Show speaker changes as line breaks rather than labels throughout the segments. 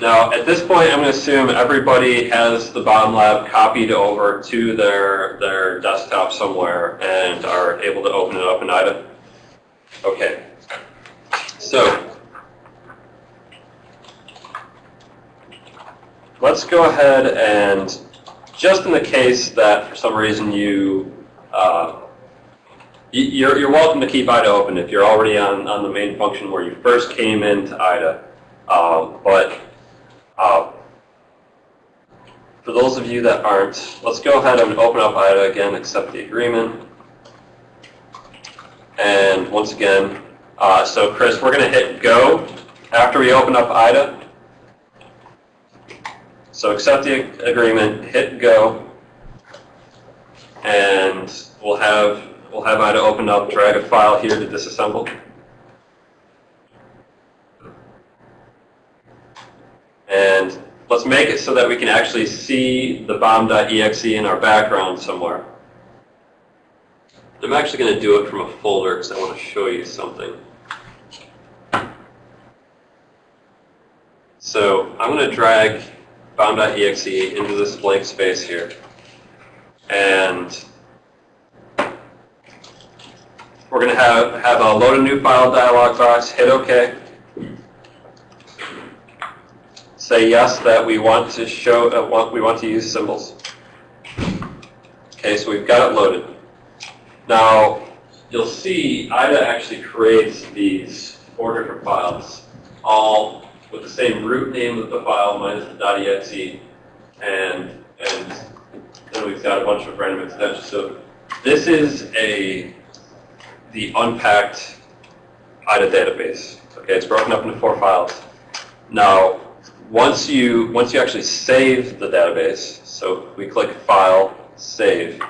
Now, at this point, I'm going to assume everybody has the Bomb Lab copied over to their, their desktop somewhere and are able to open it up in IDA. Okay. So, let's go ahead and, just in the case that for some reason you, uh, you're, you're welcome to keep IDA open if you're already on, on the main function where you first came into IDA. Um, but uh, for those of you that aren't, let's go ahead and open up IDA again, accept the agreement. And once again, uh, so Chris, we're going to hit go after we open up IDA. So accept the agreement, hit go, and we'll have we'll have IDA open up, drag a file here to disassemble. And let's make it so that we can actually see the bomb.exe in our background somewhere. I'm actually going to do it from a folder because I want to show you something. So I'm going to drag bomb.exe into this blank space here. And we're going to have, have a load a new file dialog box, hit OK. Say yes that we want to show, uh, want, we want to use symbols. Okay, so we've got it loaded. Now, you'll see IDA actually creates these four different files, all with the same root name of the file minus the .exe, and, and then we've got a bunch of random extensions. So this is a the unpacked IDA database. Okay, it's broken up into four files. Now, once you once you actually save the database, so we click File, Save.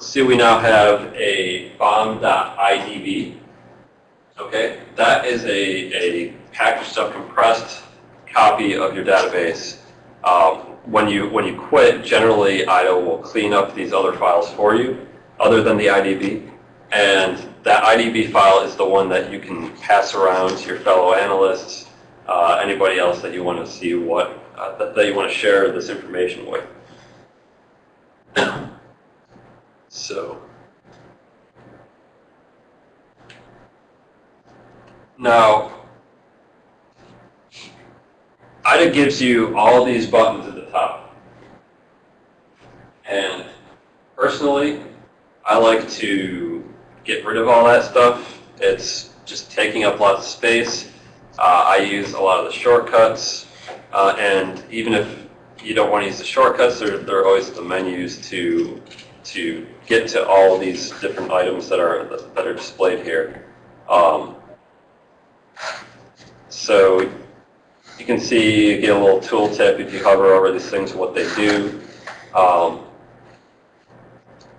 See, we now have a bomb.idb. Okay, that is a, a packaged up, compressed copy of your database. Um, when you when you quit, generally IDA will clean up these other files for you, other than the IDB. And that IDB file is the one that you can pass around to your fellow analysts uh, anybody else that you want to see what, uh, that, that you want to share this information with. so, now, IDA gives you all these buttons at the top. And personally, I like to get rid of all that stuff. It's just taking up lots of space. Uh, I use a lot of the shortcuts, uh, and even if you don't want to use the shortcuts, there, there are always the menus to to get to all these different items that are that are displayed here. Um, so you can see, you get a little tooltip if you hover over these things, what they do. Um,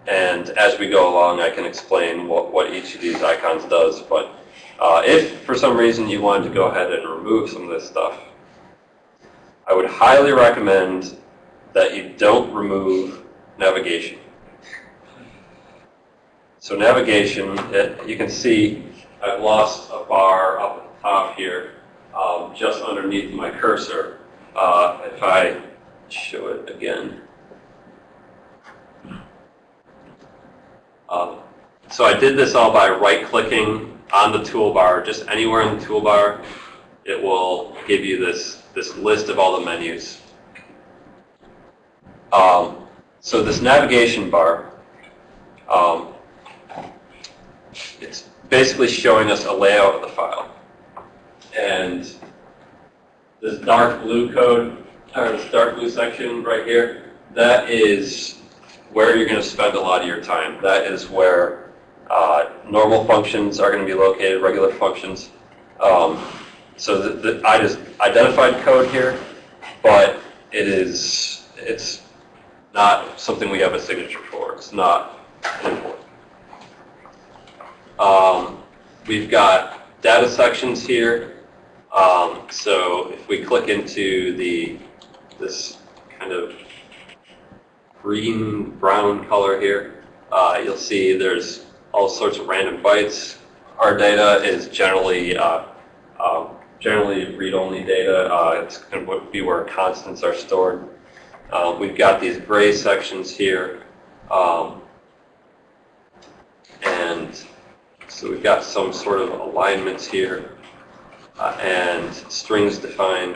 and as we go along, I can explain what, what each of these icons does. But uh, if for some reason you wanted to go ahead and remove some of this stuff, I would highly recommend that you don't remove navigation. So navigation, it, you can see I've lost a bar up at the top here, um, just underneath my cursor. Uh, if I show it again. Um, so I did this all by right-clicking on the toolbar, just anywhere in the toolbar, it will give you this, this list of all the menus. Um, so this navigation bar, um, it's basically showing us a layout of the file. And this dark blue code, or this dark blue section right here, that is where you're going to spend a lot of your time. That is where uh, normal functions are going to be located, regular functions. Um, so the, the, I just identified code here, but it is it's not something we have a signature for. It's not important. Um, we've got data sections here. Um, so if we click into the this kind of green brown color here, uh, you'll see there's all sorts of random bytes. Our data is generally uh, um, generally read-only data. Uh, it's going to be where constants are stored. Uh, we've got these gray sections here. Um, and so we've got some sort of alignments here uh, and strings defined.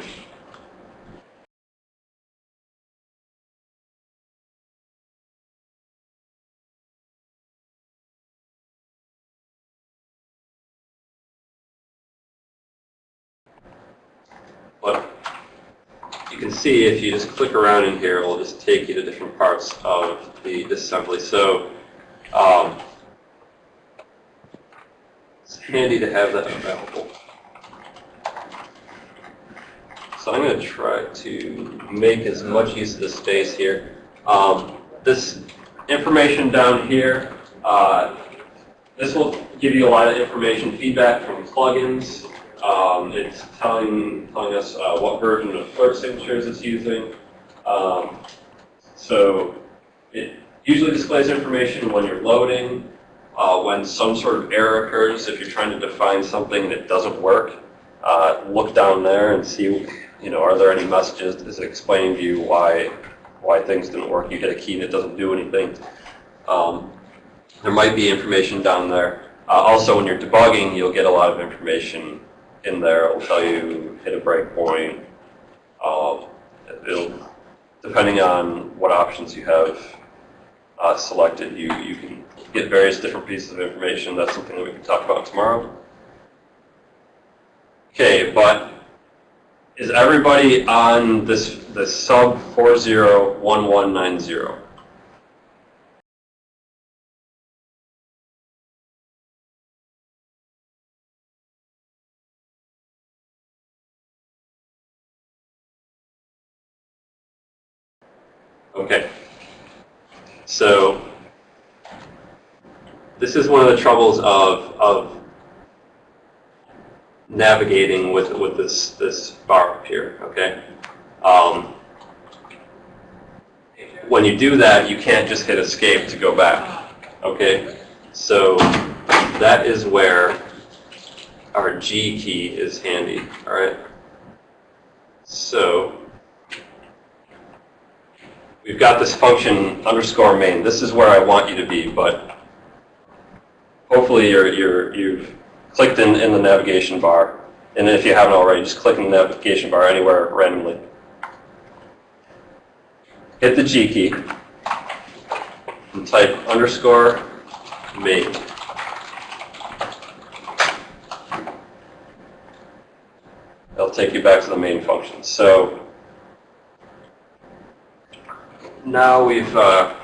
Can see if you just click around in here, it will just take you to different parts of the disassembly. So um, it's handy to have that available. So I'm going to try to make as much use of the space here. Um, this information down here, uh, this will give you a lot of information, feedback from plugins. Um, it's telling, telling us uh, what version of Clerk Signatures it's using. Um, so it usually displays information when you're loading, uh, when some sort of error occurs, if you're trying to define something that doesn't work, uh, look down there and see, you know, are there any messages? Is it explaining to you why why things didn't work? You hit a key it doesn't do anything. Um, there might be information down there. Uh, also, when you're debugging, you'll get a lot of information in there. It'll tell you hit a breakpoint. Um, it'll, depending on what options you have uh, selected, you, you can get various different pieces of information. That's something that we can talk about tomorrow. Okay, but is everybody on this, this sub 401190? Okay. So this is one of the troubles of, of navigating with, with this, this bar up here, okay? Um, when you do that, you can't just hit escape to go back, okay? So that is where our G key is handy, all right? So we've got this function underscore main. This is where I want you to be, but hopefully you're, you're, you've clicked in, in the navigation bar. And if you haven't already, just click in the navigation bar anywhere randomly. Hit the G key and type underscore main. It'll take you back to the main function. So now we've uh,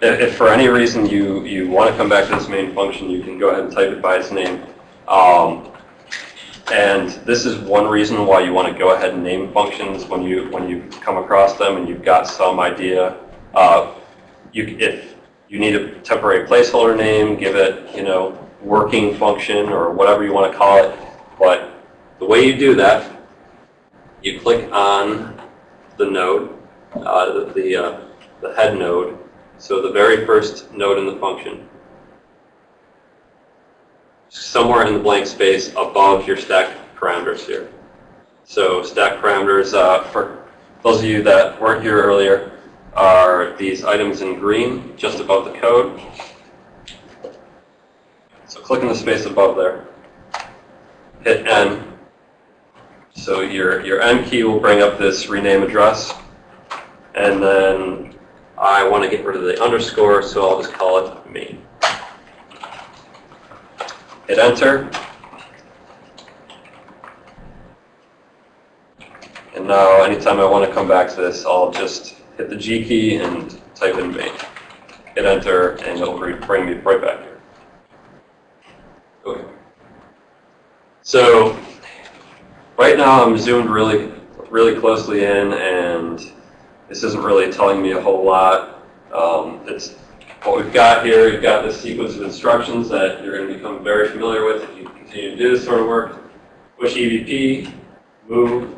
if, for any reason you, you want to come back to this main function, you can go ahead and type it by its name. Um, and this is one reason why you want to go ahead and name functions when you when you come across them and you've got some idea. Uh, you, if you need a temporary placeholder name, give it you know working function or whatever you want to call it. But the way you do that, you click on the node, uh, the the, uh, the head node, so the very first node in the function, somewhere in the blank space above your stack parameters here. So stack parameters, uh, for those of you that weren't here earlier, are these items in green just above the code. So click in the space above there. Hit N. So your, your N key will bring up this rename address. And then I want to get rid of the underscore, so I'll just call it main. Hit enter. And now anytime I want to come back to this, I'll just hit the G key and type in main. Hit enter, and it'll bring me right back here. Okay. So right now I'm zoomed really, really closely in, and this isn't really telling me a whole lot. Um, it's what we've got here. You've got this sequence of instructions that you're going to become very familiar with if you continue to do this sort of work. Push EBP, move.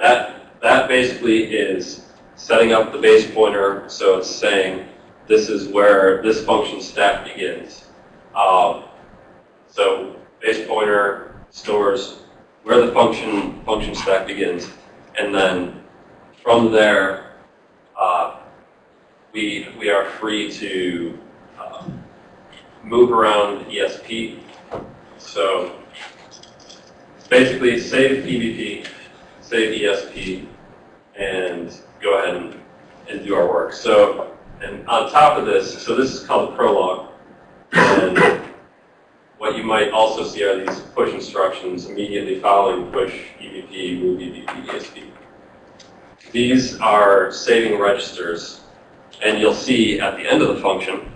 That, that basically is setting up the base pointer so it's saying this is where this function stack begins. Um, so base pointer stores where the function function stack begins, and then from there, uh, we we are free to uh, move around ESP. So basically, save EBP, save ESP, and go ahead and, and do our work. So, and on top of this, so this is called the prologue. And what you might also see are these push instructions immediately following push EBP, move EBP, ESP. These are saving registers, and you'll see at the end of the function,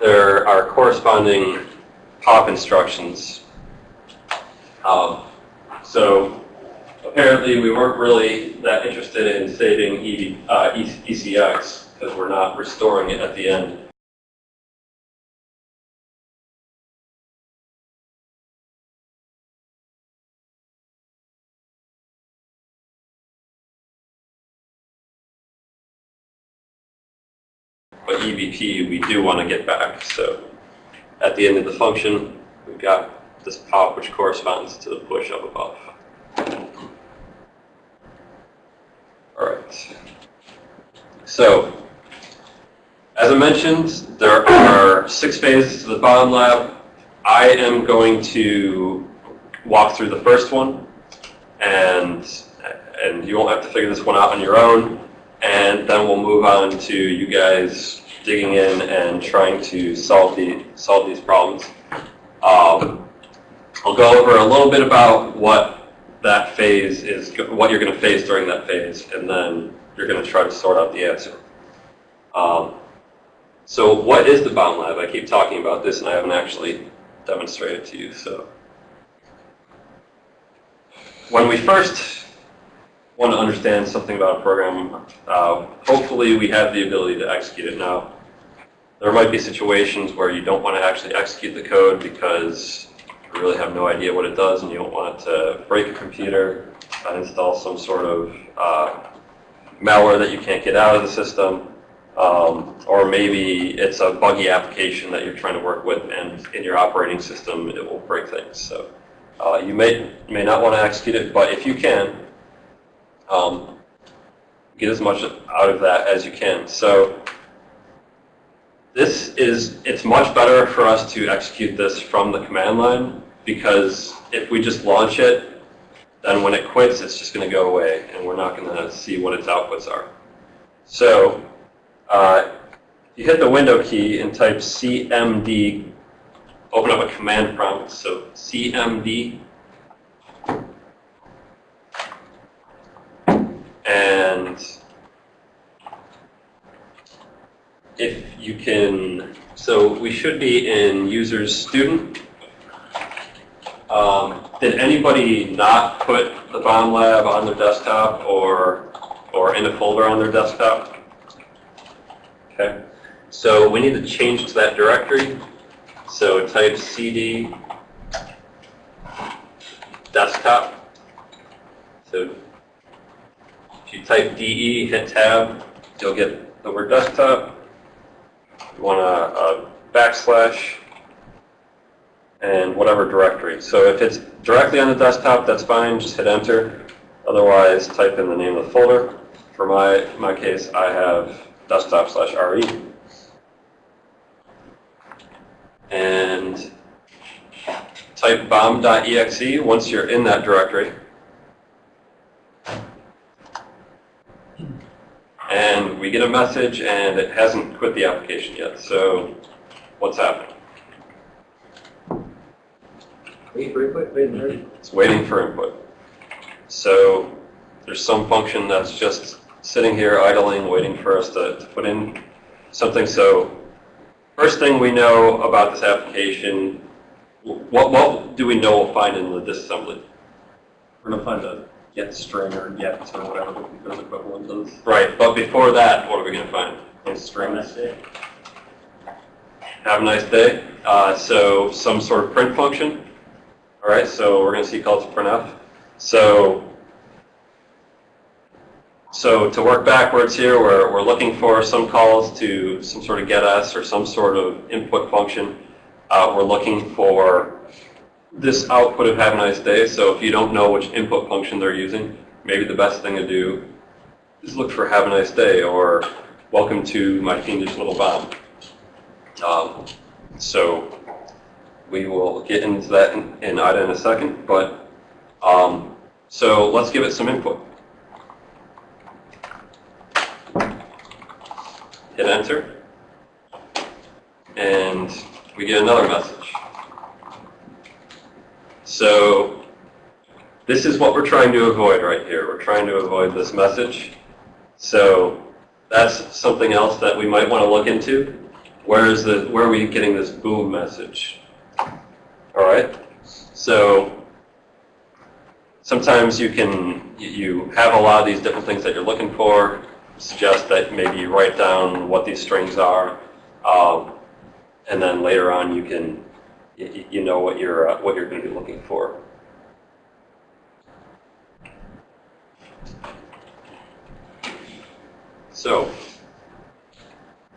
there are corresponding pop instructions. Um, so apparently we weren't really that interested in saving ED, uh, ECX because we're not restoring it at the end. But EBP we do want to get back. So at the end of the function, we've got this pop which corresponds to the push up above. All right. So, as I mentioned, there are six phases to the bomb lab. I am going to walk through the first one, and and you won't have to figure this one out on your own. And then we'll move on to you guys digging in and trying to solve the solve these problems. Um, I'll go over a little bit about what that phase is, what you're going to face during that phase, and then you're going to try to sort out the answer. Um, so what is the bomb lab? I keep talking about this, and I haven't actually demonstrated to you. So when we first want to understand something about a program, uh, hopefully we have the ability to execute it now. There might be situations where you don't want to actually execute the code because you really have no idea what it does and you don't want to break a computer, install some sort of uh, malware that you can't get out of the system, um, or maybe it's a buggy application that you're trying to work with and in your operating system it will break things. So uh, you may, may not want to execute it, but if you can, um, get as much out of that as you can. So this is, it's much better for us to execute this from the command line because if we just launch it, then when it quits, it's just going to go away and we're not going to see what its outputs are. So uh, you hit the window key and type CMD, open up a command prompt. So CMD and if you can, so we should be in users student. Um, did anybody not put the bomb lab on their desktop or or in a folder on their desktop? Okay. So we need to change to that directory. So type cd desktop. So if you type DE, hit tab, you'll get the word desktop. You want a, a backslash and whatever directory. So if it's directly on the desktop, that's fine, just hit enter. Otherwise, type in the name of the folder. For my, my case, I have desktop slash RE. And type bomb.exe once you're in that directory. And we get a message and it hasn't quit the application yet. So what's happening?
Wait for input, wait for input.
It's waiting for input. So there's some function that's just sitting here idling, waiting for us to, to put in something. So first thing we know about this application, what, what do we know we'll find in the disassembly?
We're gonna find a get string or get or whatever the those equivalent is.
Right, but before that, what are we going to find?
Those strings.
Have a nice day. Uh, so some sort of print function. All right, so we're going to see called printf. So so to work backwards here, we're, we're looking for some calls to some sort of get us or some sort of input function. Uh, we're looking for this output of have a nice day. So if you don't know which input function they're using, maybe the best thing to do is look for have a nice day or welcome to my fiendish little bomb. Um, so we will get into that in, in IDA in a second, but um, so let's give it some input. Hit enter, and we get another message. So this is what we're trying to avoid right here. We're trying to avoid this message. So that's something else that we might want to look into. Where is the where are we getting this boom message? All right. So sometimes you can you- you have a lot of these different things that you're looking for. Suggest that maybe you write down what these strings are, um, and then later on you can you, know what you're uh, what you're going to be looking for. So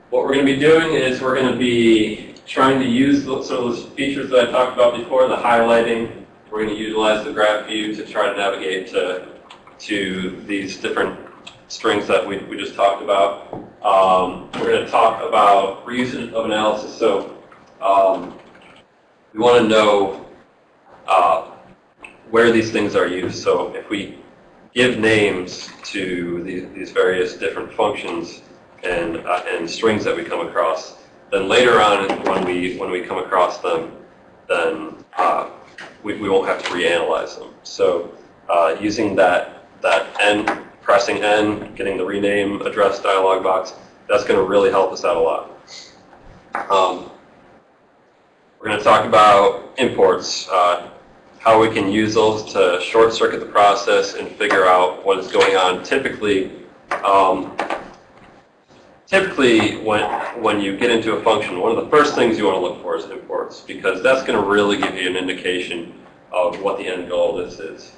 what we're going to be doing is we're going to be trying to use some of those features that I talked about before, the highlighting. We're going to utilize the graph view to try to navigate to, to these different strings that we, we just talked about. Um, we're going to talk about reuse of analysis. So um, we want to know uh, where these things are used. So if we give names to these, these various different functions and, uh, and strings that we come across, then later on when we, when we come across them, then uh, we, we won't have to reanalyze them. So uh, using that, that N, pressing N, getting the rename address dialog box, that's going to really help us out a lot. Um, we're going to talk about imports, uh, how we can use those to short circuit the process and figure out what is going on. Typically, um, typically when, when you get into a function, one of the first things you want to look for is imports because that's going to really give you an indication of what the end goal of this is.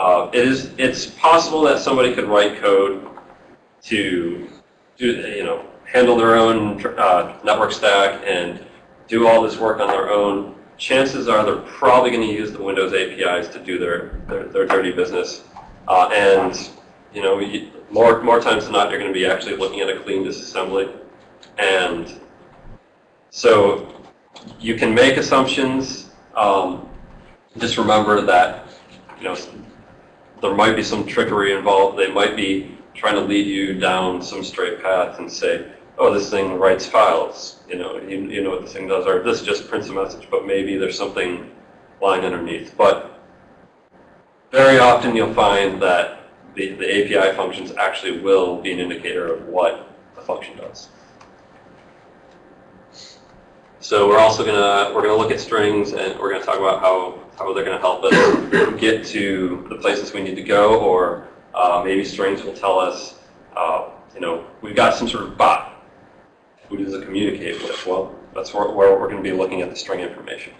Uh, it is it's possible that somebody could write code to do, you know, handle their own uh, network stack and do all this work on their own, chances are they're probably going to use the Windows APIs to do their, their, their dirty business. Uh, and, you know, more, more times than not, you're going to be actually looking at a clean disassembly. And so you can make assumptions. Um, just remember that, you know, there might be some trickery involved. They might be trying to lead you down some straight path and say, oh, this thing writes files. You know, you, you know what this thing does, or this just prints a message, but maybe there's something lying underneath. But very often you'll find that the, the API functions actually will be an indicator of what the function does. So we're also gonna we're gonna look at strings and we're gonna talk about how how they're gonna help us get to the places we need to go, or uh, maybe strings will tell us, uh, you know, we've got some sort of bot. Who does it communicate with? Well, that's where, where we're going to be looking at the string information.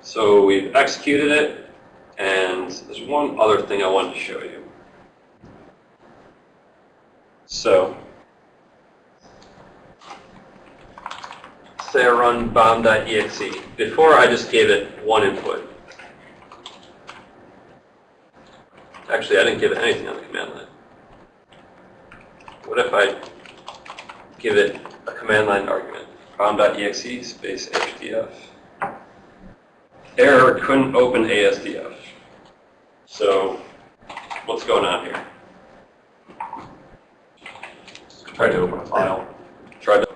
So we've executed it, and there's one other thing I wanted to show you. So, say I run bomb.exe. Before, I just gave it one input. Actually, I didn't give it anything on the command line. What if I give it a command line argument? bomb.exe space asdf. Error couldn't open ASDF. So what's going on here?
Try to open a file,
Try to,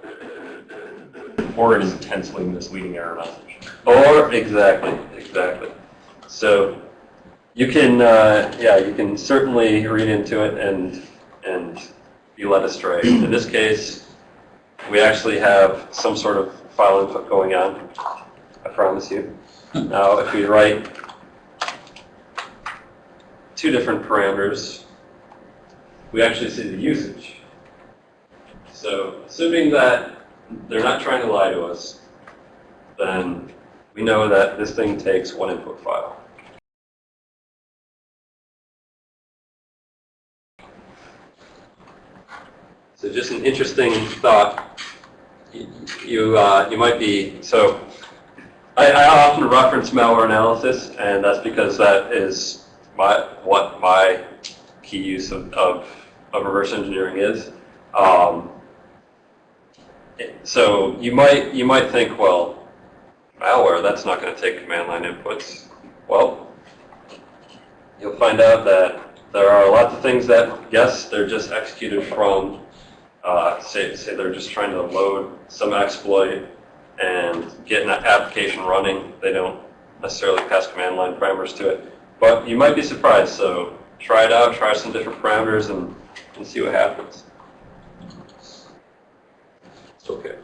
or an intensely misleading error message.
or exactly, exactly. So you can, uh, yeah, you can certainly read into it and and be led astray. In this case, we actually have some sort of file input going on. I promise you. Now, if we write two different parameters, we actually see the usage. So, assuming that they're not trying to lie to us, then we know that this thing takes one input file. So just an interesting thought. You, you, uh, you might be, so I, I, often reference malware analysis, and that's because that is my, what my key use of, of, of reverse engineering is. Um, so you might, you might think, well, malware, that's not going to take command line inputs. Well, you'll find out that there are lots of things that, yes, they're just executed from, uh, say, say they're just trying to load some exploit and get an application running. They don't necessarily pass command line parameters to it. But you might be surprised, so try it out, try some different parameters, and, and see what happens. It's okay.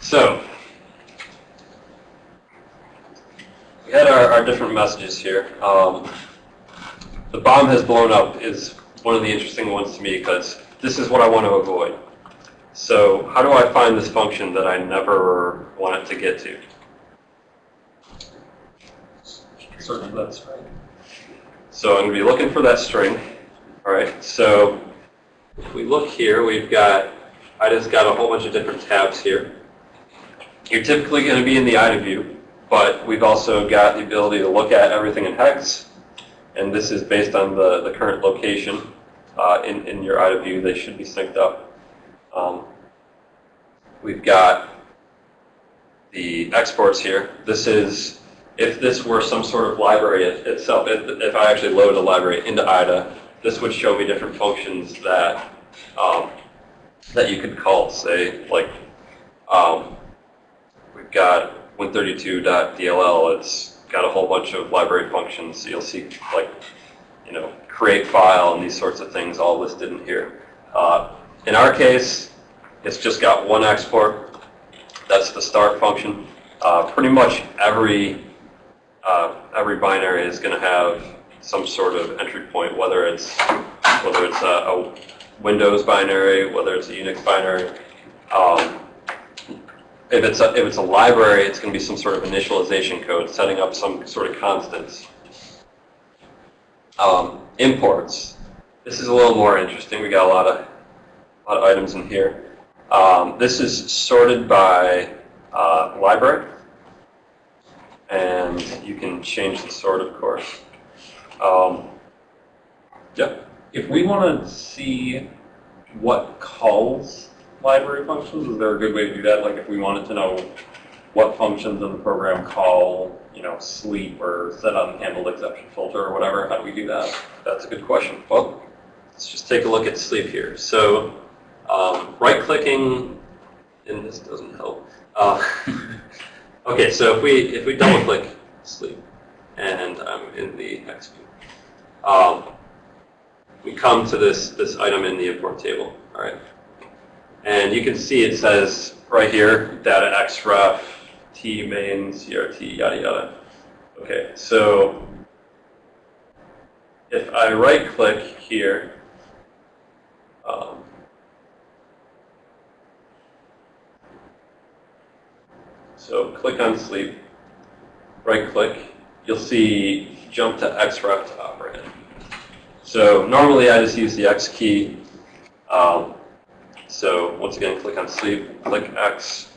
So, we had our, our different messages here. Um, the bomb has blown up is one of the interesting ones to me because this is what I want to avoid. So how do I find this function that I never want it to get to?
Certainly, that's right.
So I'm going to be looking for that string. All right, so if we look here, we've got, I just got a whole bunch of different tabs here. You're typically going to be in the IDA view, but we've also got the ability to look at everything in hex, and this is based on the, the current location uh, in, in your IDA view. They should be synced up. Um, we've got the exports here. This is, if this were some sort of library it- itself, if, if I actually load a library into IDA, this would show me different functions that, um, that you could call, say, like, um, we've got win32.dll, it's got a whole bunch of library functions. You'll see, like, you know, create file and these sorts of things all listed in here. Uh, in our case, it's just got one export. That's the start function. Uh, pretty much every uh, every binary is going to have some sort of entry point, whether it's whether it's a, a Windows binary, whether it's a Unix binary. Um, if it's a, if it's a library, it's going to be some sort of initialization code, setting up some sort of constants. Um, imports. This is a little more interesting. We got a lot of a lot of items in here. Um, this is sorted by uh, library, and you can change the sort, of course. Um.
If we want to see what calls library functions, is there a good way to do that? Like if we wanted to know what functions in the program call, you know, sleep or set unhandled exception filter or whatever, how do we do that?
That's a good question. Well, let's just take a look at sleep here. So, um, right-clicking, and this doesn't help. Uh, okay, so if we if we double-click sleep, and I'm in the hex view, um, we come to this this item in the import table. All right, and you can see it says right here, data xref, t main, crt, yada yada. Okay, so if I right click here, um, so click on sleep, right click, you'll see jump to xref to operand. So normally I just use the X key. Um, so once again, click on sleep, click X,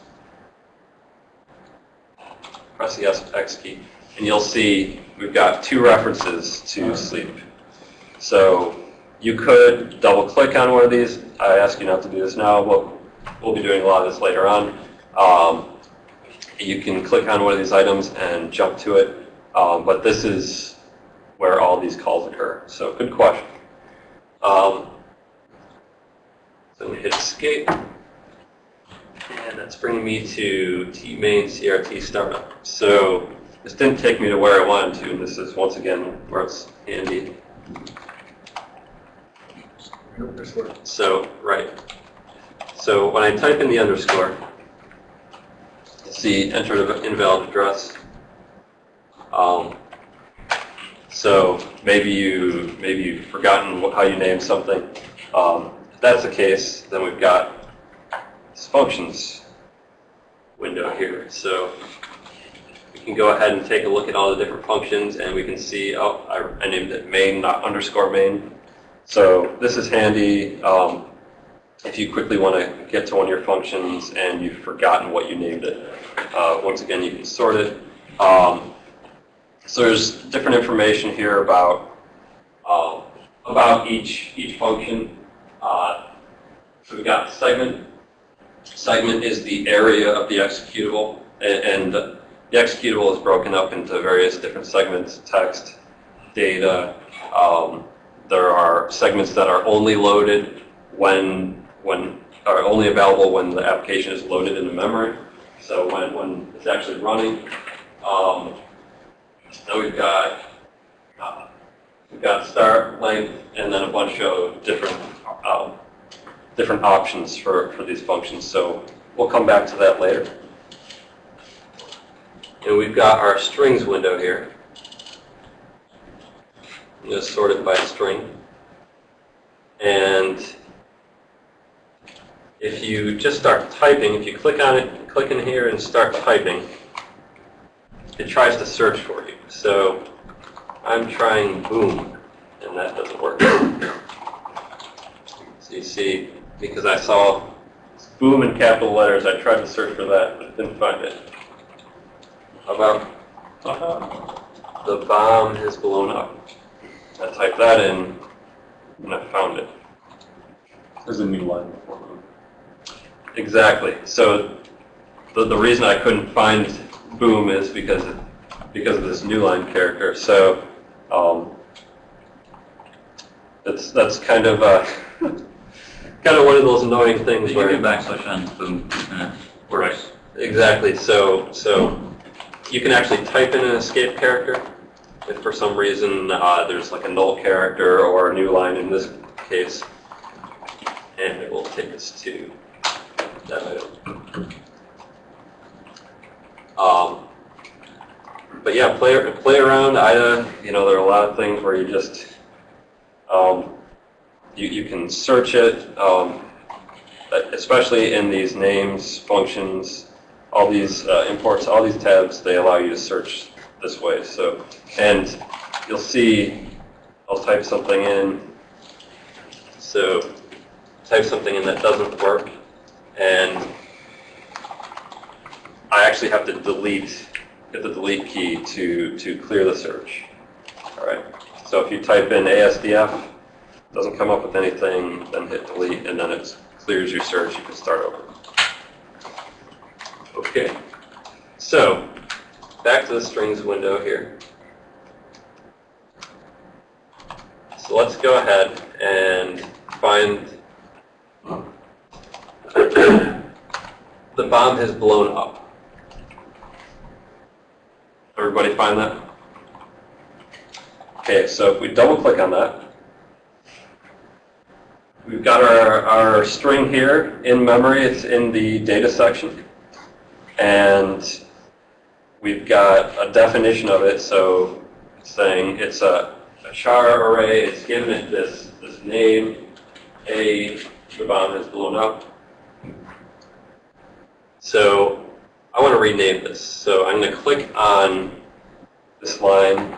press the S- X key, and you'll see we've got two references to sleep. So you could double click on one of these. I ask you not to do this now, but we'll be doing a lot of this later on. Um, you can click on one of these items and jump to it, um, but this is where all these calls occur. So good question. Um, so we hit escape, and that's bringing me to tmain crt startup. So this didn't take me to where I wanted to. and This is once again where it's handy. So, right. So when I type in the underscore, see enter an invalid address. Um, so maybe you maybe you've forgotten what, how you named something. Um, if that's the case, then we've got this functions window here. So we can go ahead and take a look at all the different functions and we can see, oh, I, I named it main, not underscore main. So this is handy um, if you quickly want to get to one of your functions and you've forgotten what you named it. Uh, once again, you can sort it. Um, so there's different information here about um, about each each function. Uh, so we've got segment. Segment is the area of the executable, and, and the executable is broken up into various different segments: text, data. Um, there are segments that are only loaded when when are only available when the application is loaded into memory. So when when it's actually running. Um, now we've got uh, we've got start length and then a bunch of different um, different options for for these functions. So we'll come back to that later. And we've got our strings window here. Just sorted by string. And if you just start typing, if you click on it, click in here and start typing, it tries to search for you. So I'm trying boom, and that doesn't work. So you see, because I saw boom in capital letters, I tried to search for that, but didn't find it. How about the bomb has blown up? I typed that in, and I found it.
There's a new line before them.
Exactly. So the, the reason I couldn't find Boom is because of, because of this new line character. So um, that's that's kind of uh, kind of one of those annoying things
You
where
can backslash on boom, it works.
exactly. So so you can actually type in an escape character if for some reason uh, there's like a null character or a new line in this case, and it will take us to that item. Um, but yeah, play play around. IDA, you know, there are a lot of things where you just um, you you can search it, um, especially in these names, functions, all these uh, imports, all these tabs. They allow you to search this way. So, and you'll see, I'll type something in. So, type something in that doesn't work, and I actually have to delete, hit the delete key to, to clear the search. All right. So if you type in ASDF, doesn't come up with anything, then hit delete, and then it clears your search. You can start over. Okay. So back to the strings window here. So let's go ahead and find the bomb has blown up. Everybody find that? Okay, so if we double click on that, we've got our, our string here in memory. It's in the data section. And we've got a definition of it. So it's saying it's a, a char array. It's given it this, this name, A, the bomb has blown up. So I want to rename this. So I'm going to click on this line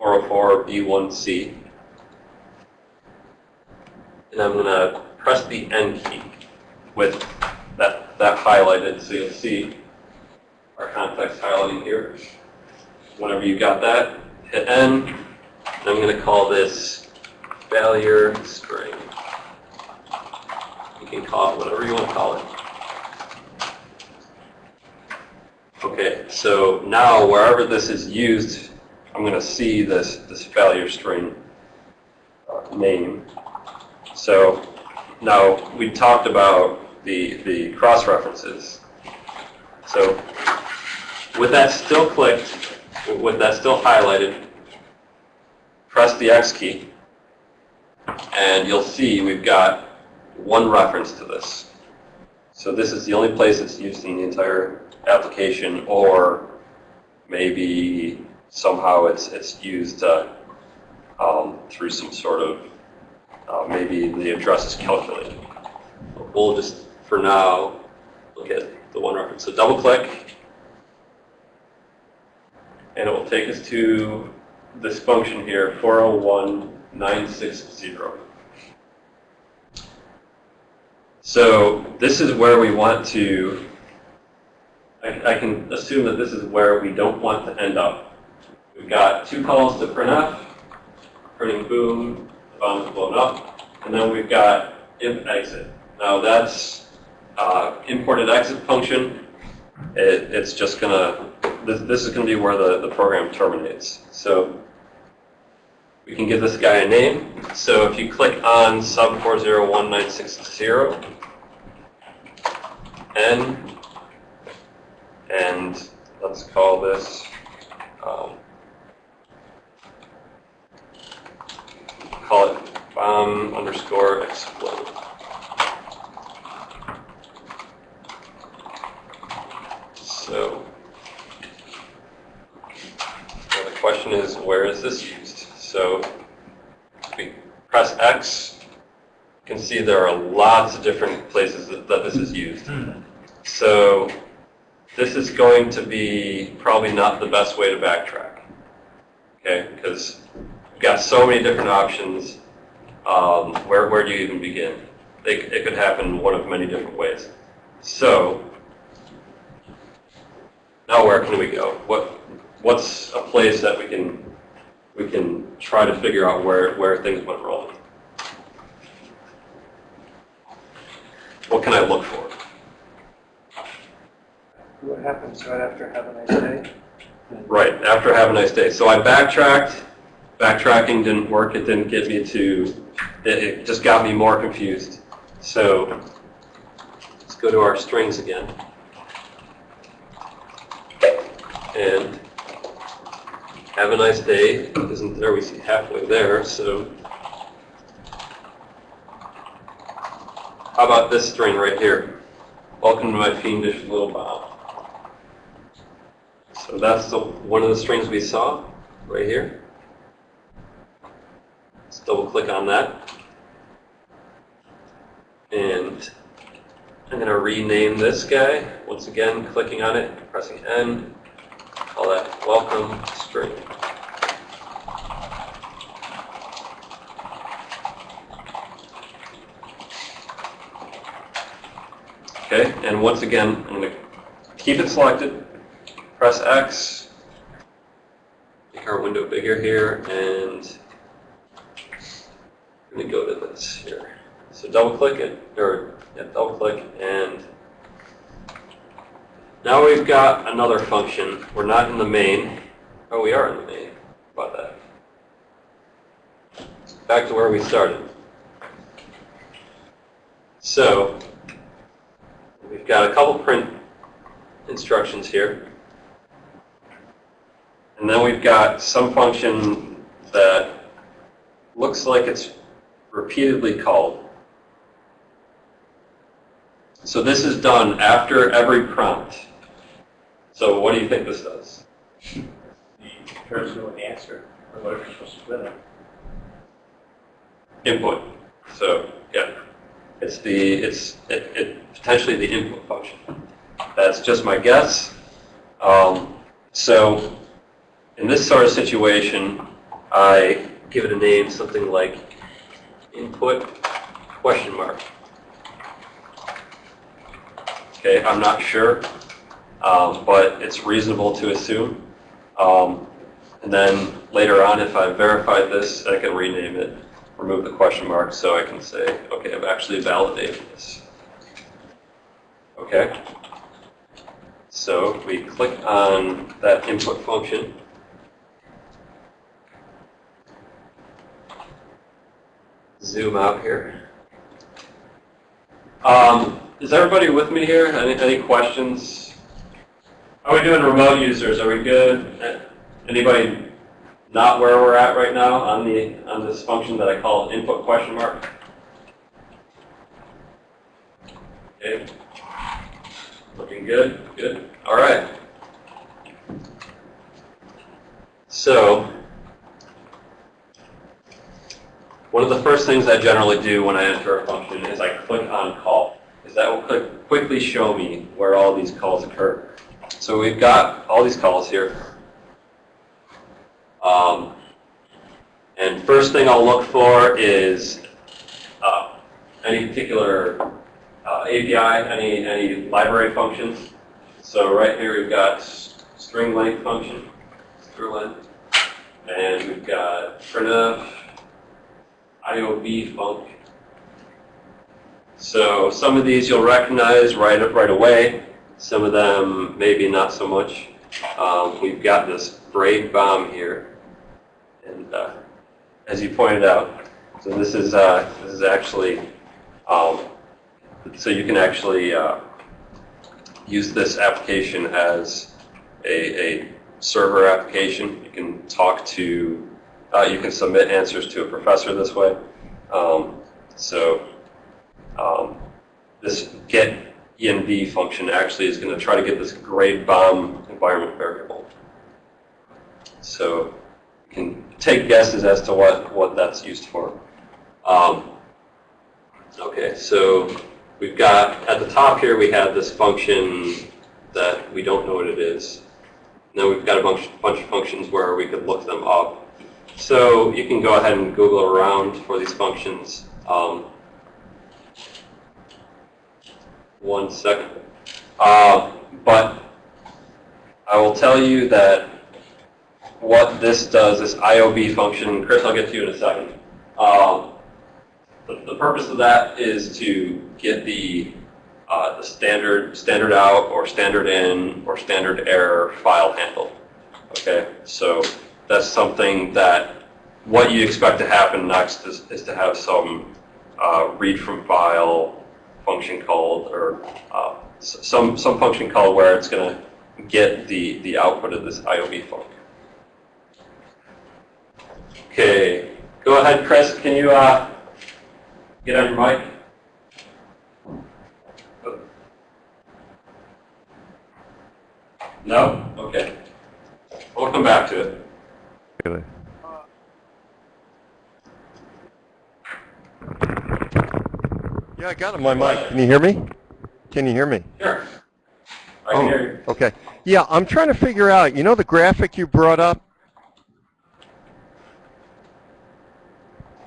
404B1C. And I'm going to press the N key with that, that highlighted. So you'll see our context highlighting here. Whenever you've got that, hit N. And I'm going to call this failure string. You can call it whatever you want to call it. Okay, so now wherever this is used, I'm going to see this, this failure string uh, name. So now we talked about the, the cross-references. So with that still clicked, with that still highlighted, press the X key, and you'll see we've got one reference to this. So this is the only place it's used in the entire application, or maybe somehow it's it's used uh, um, through some sort of uh, maybe the address is calculated. We'll just for now look at the one reference. So double click, and it will take us to this function here, 401960. So this is where we want to, I, I can assume that this is where we don't want to end up. We've got two calls to printf, printing boom, the bound's blown up, and then we've got if exit. Now that's uh, imported exit function. It, it's just gonna, this, this is gonna be where the, the program terminates. So we can give this guy a name. So if you click on sub 401960, N, and let's call this, um, call it bomb underscore explode. So, now the question is, where is this used? So, if we press X, you can see there are lots of different places that, that this is used. So, this is going to be probably not the best way to backtrack. Okay, because we've got so many different options. Um, where, where do you even begin? It, it could happen one of many different ways. So, now where can we go? What, what's a place that we can, we can try to figure out where, where things went wrong? What can I look for?
What happens right after have a nice day?
Right, after have a nice day. So I backtracked, backtracking didn't work, it didn't get me to, it, it just got me more confused. So let's go to our strings again. And have a nice day isn't there, we see halfway there, so. How about this string right here? Welcome to my fiendish little bomb. So that's the, one of the strings we saw right here. Let's double click on that. And I'm going to rename this guy. Once again, clicking on it, pressing N, call that welcome string. Okay, and once again, I'm going to keep it selected, press X, make our window bigger here, and let me go to this here. So double click it, or yeah, double click, and now we've got another function. We're not in the main. Oh, we are in the main. About that? Back to where we started. So, we've got a couple print instructions here. And then we've got some function that looks like it's repeatedly called. So this is done after every prompt. So what do you think this does?
The person answer, or whatever you're supposed to put in.
Input. So yeah, it's the it's it, it potentially the input function. That's just my guess. Um, so in this sort of situation, I give it a name, something like input question mark. Okay, I'm not sure, um, but it's reasonable to assume. Um, and then later on, if I've verified this, I can rename it, remove the question mark, so I can say, okay, I've actually validated this. Okay? So we click on that input function, zoom out here. Um, is everybody with me here? Any, any questions? How are we doing remote users? Are we good? Anybody not where we're at right now on the on this function that I call input question mark? Okay. Looking good? Good. All right. So, one of the first things I generally do when I enter a function is I click on call, because that will quickly show me where all these calls occur. So we've got all these calls here. Um, and first thing I'll look for is uh, any particular uh, API, any, any library functions. So right here we've got string length function, string length, and we've got printf, IOB func. So some of these you'll recognize right, right away. Some of them maybe not so much. Um, we've got this grade bomb here. And uh, as you pointed out, so this is, uh, this is actually, um, so you can actually uh, use this application as a, a server application. You can talk to, uh, you can submit answers to a professor this way. Um, so um, this get env function actually is going to try to get this grade bomb environment variable. So you can take guesses as to what, what that's used for. Um, okay, so we've got, at the top here, we have this function that we don't know what it is. Then we've got a bunch, bunch of functions where we could look them up. So you can go ahead and Google around for these functions. Um, one second. Uh, but I will tell you that what this does, this IOB function, Chris, I'll get to you in a second. Um, the, the purpose of that is to get the uh, the standard standard out or standard in or standard error file handled. Okay, so that's something that what you expect to happen next is, is to have some uh, read from file function called or uh, some some function called where it's going to get the the output of this IOB function. Okay, go ahead, Chris. Can you uh, get on your mic? No? Okay. We'll come back to it.
Really? Yeah, I got it on my mic. Can you hear me? Can you hear me?
Sure. I can
Oh,
hear you.
Okay. Yeah, I'm trying to figure out, you know the graphic you brought up?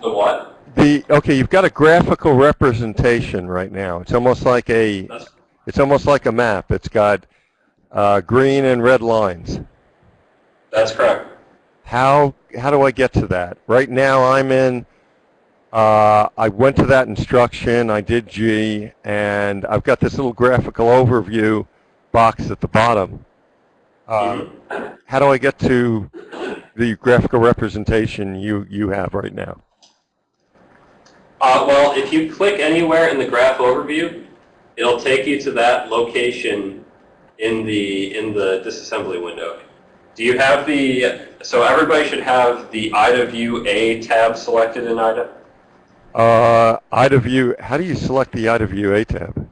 The what?
The, okay, you've got a graphical representation right now. It's almost like a,
That's,
it's almost like a map. It's got uh, green and red lines.
that's correct.
How, how do I get to that? Right now I'm in, uh, I went to that instruction, I did G, and I've got this little graphical overview box at the bottom. Uh, how do I get to the graphical representation you, you have right now?
Uh, well, if you click anywhere in the graph overview, it'll take you to that location in the in the disassembly window. Do you have the, so everybody should have the IDA View A tab selected in IDA?
Uh, IDA view, how do you select the IDA view A tab?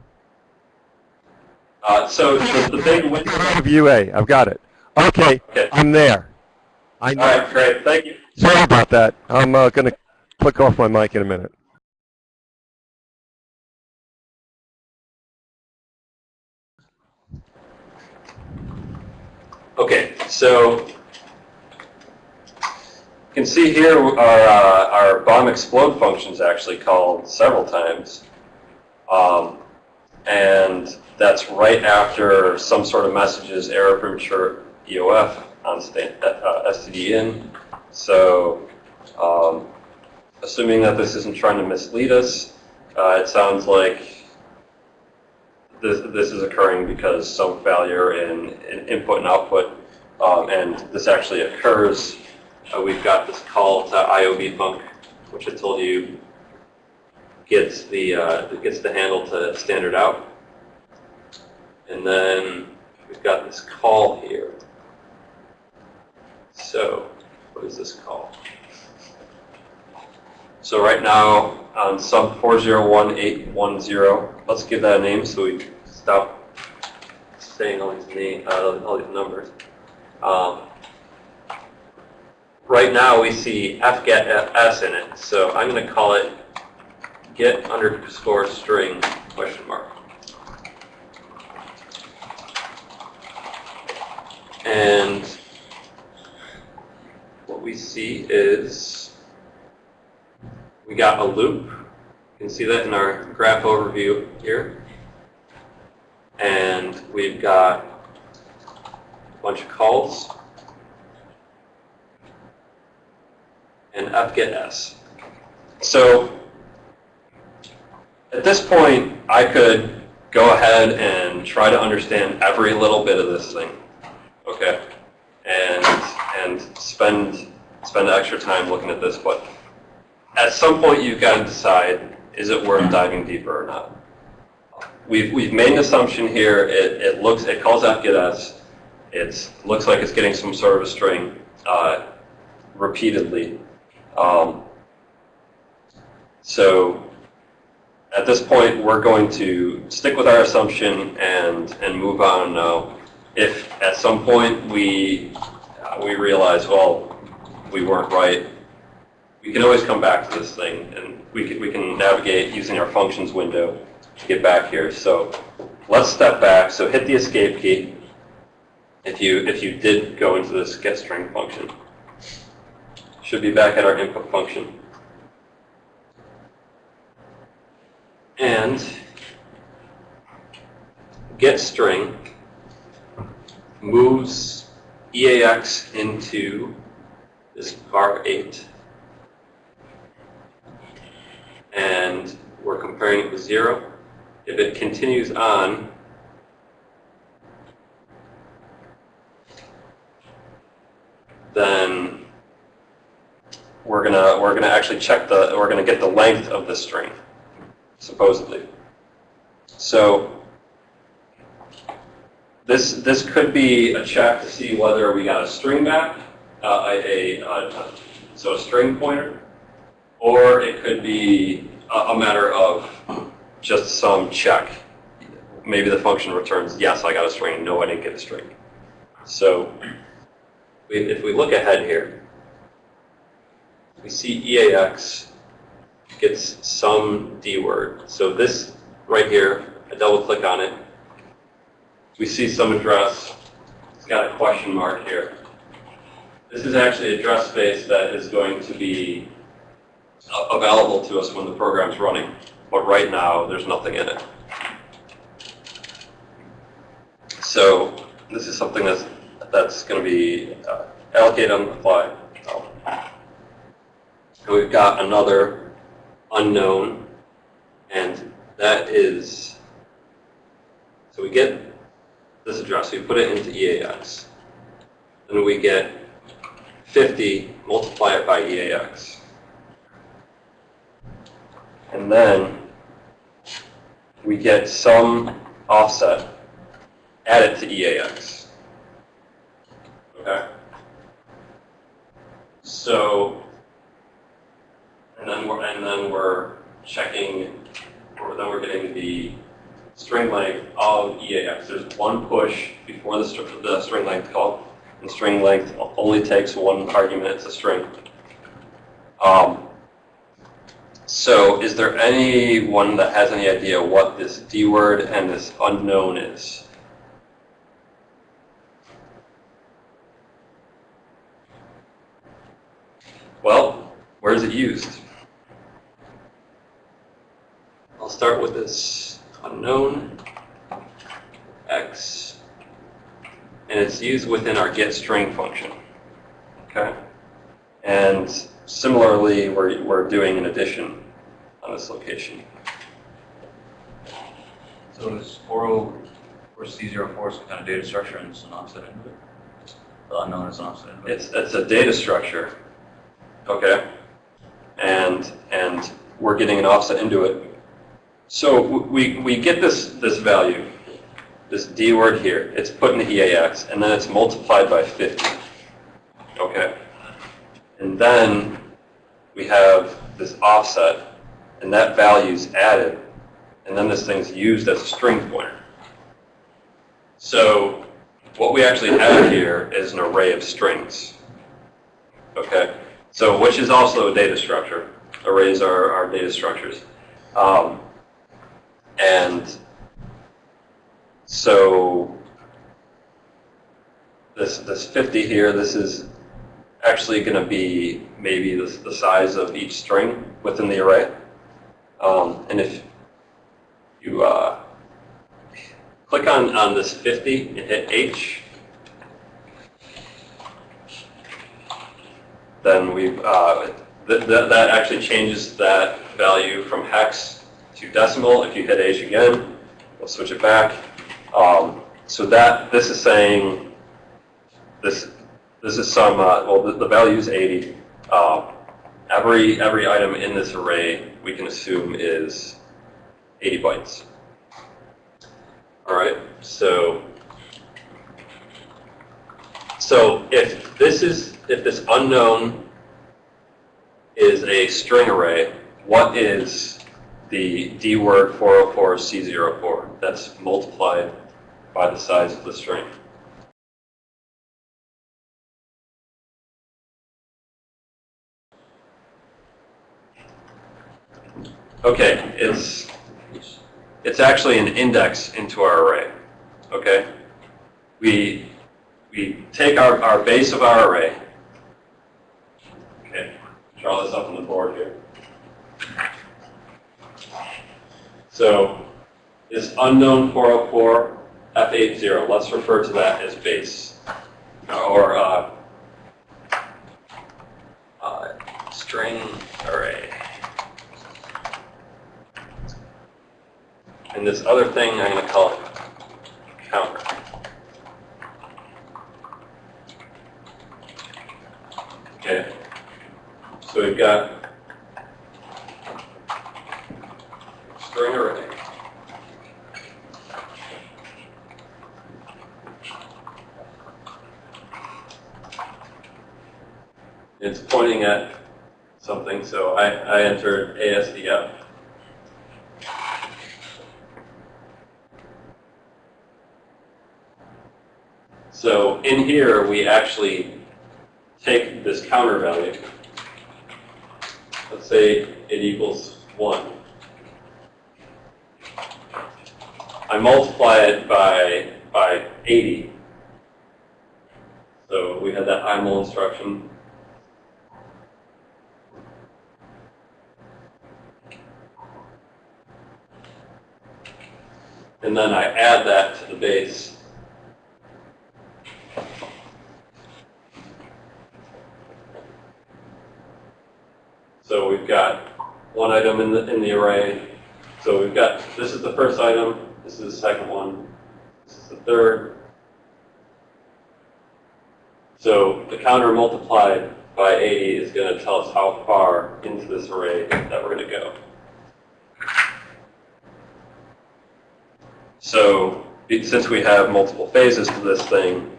Uh, so the, the big window,
IDA view A, I've got it. Okay,
okay.
I'm there. I
All
know.
right, great, thank you.
Sorry about that. I'm uh, going to click off my mic in a minute.
Okay, so you can see here our, uh, our bomb explode function is actually called several times. Um, and that's right after some sort of messages error premature EOF on sta- uh, STD in. So um, assuming that this isn't trying to mislead us, uh, it sounds like this, this is occurring because some failure in, in input and output, um, and this actually occurs. Uh, we've got this call to IOB func, which I told you gets the uh, gets the handle to standard out, and then we've got this call here. So, what is this call? So right now, on sub 401810, let's give that a name so we stop saying all these name, uh, all these numbers. Um, right now we see fgetS in it, so I'm going to call it get underscore string question mark. And what we see is we got a loop. You can see that in our graph overview here. And we've got bunch of calls. And f get s. So at this point, I could go ahead and try to understand every little bit of this thing, okay? And, and spend, spend extra time looking at this, but at some point you've got to decide, is it worth diving deeper or not? We've, we've made an assumption here, it, it looks, it calls out get s, it looks like it's getting some sort of a string uh, repeatedly. Um, so at this point, we're going to stick with our assumption and, and move on now. If at some point we, uh, we realize, well, we weren't right, we can always come back to this thing and we can, we can navigate using our functions window to get back here. So let's step back. So hit the escape key if you, if you did go into this getString function. Should be back at our input function. and getString moves EAX into this var 8. And we're comparing it with 0. If it continues on, then we're gonna we're gonna actually check the we're gonna get the length of the string supposedly. So this this could be a check to see whether we got a string back, uh, a, a, so a string pointer, or it could be a, a matter of just some check. Maybe the function returns, yes, I got a string, no, I didn't get a string. So if we look ahead here, we see EAX gets some D word. So this right here, I double click on it. We see some address. It's got a question mark here. This is actually address space that is going to be available to us when the program's running. But right now, there's nothing in it. So this is something that's, that's going to be uh, allocated on the fly. And we've got another unknown, and that is, so we get this address, we put it into EAX, and we get 50, multiply it by EAX. And then we get some offset, add it to EAX. Okay? So and then we're and then we're checking, or then we're getting the string length of EAX. There's one push before the, the string length call, and string length only takes one argument. It's a string. Um, so is there anyone that has any idea what this D word and this unknown is? Well, where is it used? I'll start with this unknown x, and it's used within our getString function. Okay? And similarly, we're, we're doing an addition on this location.
So is 40 or C04 some kind of data structure and it's an offset into uh, it? The unknown is an offset into it?
It's, it's a data structure, okay? And, and we're getting an offset into it so we, we get this, this value, this D word here. It's put in the EAX, and then it's multiplied by 50. Okay? And then we have this offset, and that value is added, and then this thing's used as a string pointer. So what we actually have here is an array of strings. Okay? So which is also a data structure. Arrays are, are data structures. Um, and so this, this 50 here, this is actually going to be maybe the, the size of each string within the array. Um, and if you uh, click on, on this 50 and hit H, then we've, uh, th- th- that actually changes that value from hex to decimal. If you hit H again, we'll switch it back. Um, so that, this is saying, this, this is some, uh, well, the, the value is 80. Uh, every, every item in this array, we can assume is 80 bytes. All right, so, so if this is, if this unknown is a string array, what is the D word 404 C04? That's multiplied by the size of the string. Okay, it's it's actually an index into our array. Okay, we we take our, our base of our array. Okay, draw this up on the board here. So this unknown 404 F80, let's refer to that as base or uh, uh, string array. And this other thing, I'm going to call it counter. Okay. We've got string array. It's pointing at something, so I, I entered ASDF. So in here, we actually take this counter value. Say it equals 1. I multiply it by, by 80. So we had that IMUL instruction. And then I add that to the base. So we've got one item in the, in the array. So we've got, this is the first item, this is the second one, this is the third. So the counter multiplied by 80 is going to tell us how far into this array that we're going to go. So since we have multiple phases to this thing,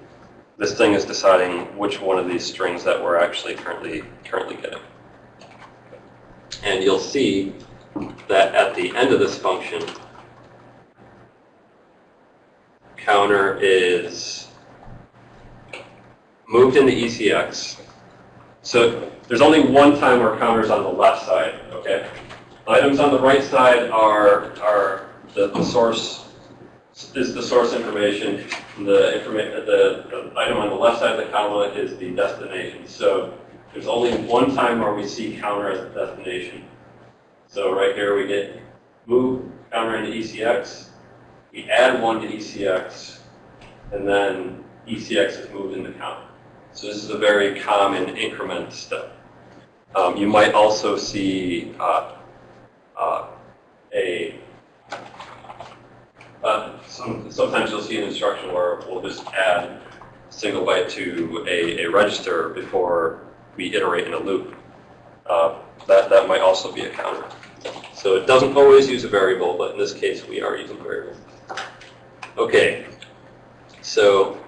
this thing is deciding which one of these strings that we're actually currently currently getting. And you'll see that at the end of this function, counter is moved into ECX. So there's only one time where counter's on the left side, okay? Items on the right side are, are the, the source, is the source information. The, informa the, the item on the left side of the column is the destination. So there's only one time where we see counter as a destination. So right here we get move counter into ECX. We add one to ECX, and then ECX is moved into counter. So this is a very common increment step. Um, you might also see uh, uh, a uh, some, sometimes you'll see an instruction where we'll just add a single byte to a, a register before we iterate in a loop. Uh, that, that might also be a counter. So it doesn't always use a variable, but in this case we are using a variable. Okay, so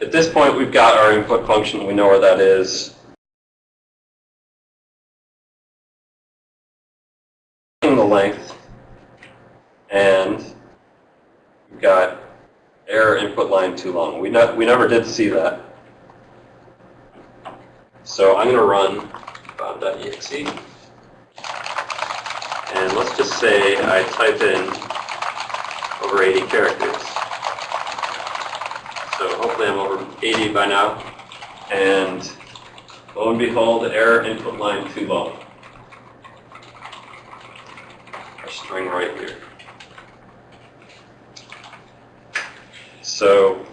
at this point we've got our input function, we know where that is. The length, and we've got error input line too long. We, not, we never did see that. So I'm going to run bomb.exe. And let's just say I type in over 80 characters. So hopefully I'm over 80 by now. And Lo and behold, error input line too long. Our string right here. So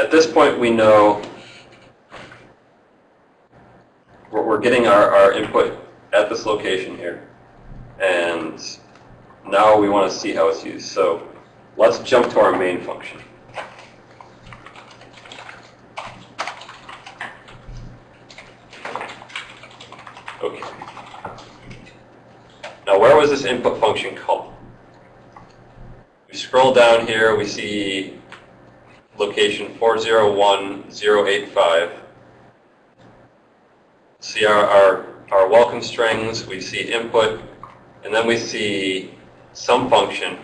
at this point, we know we're, getting our, our input at this location here. And now we want to see how it's used. So let's jump to our main function. Okay. Now where was this input function called? We scroll down here, we see location 401085. See our, our, our welcome strings, we see input, and then we see some function,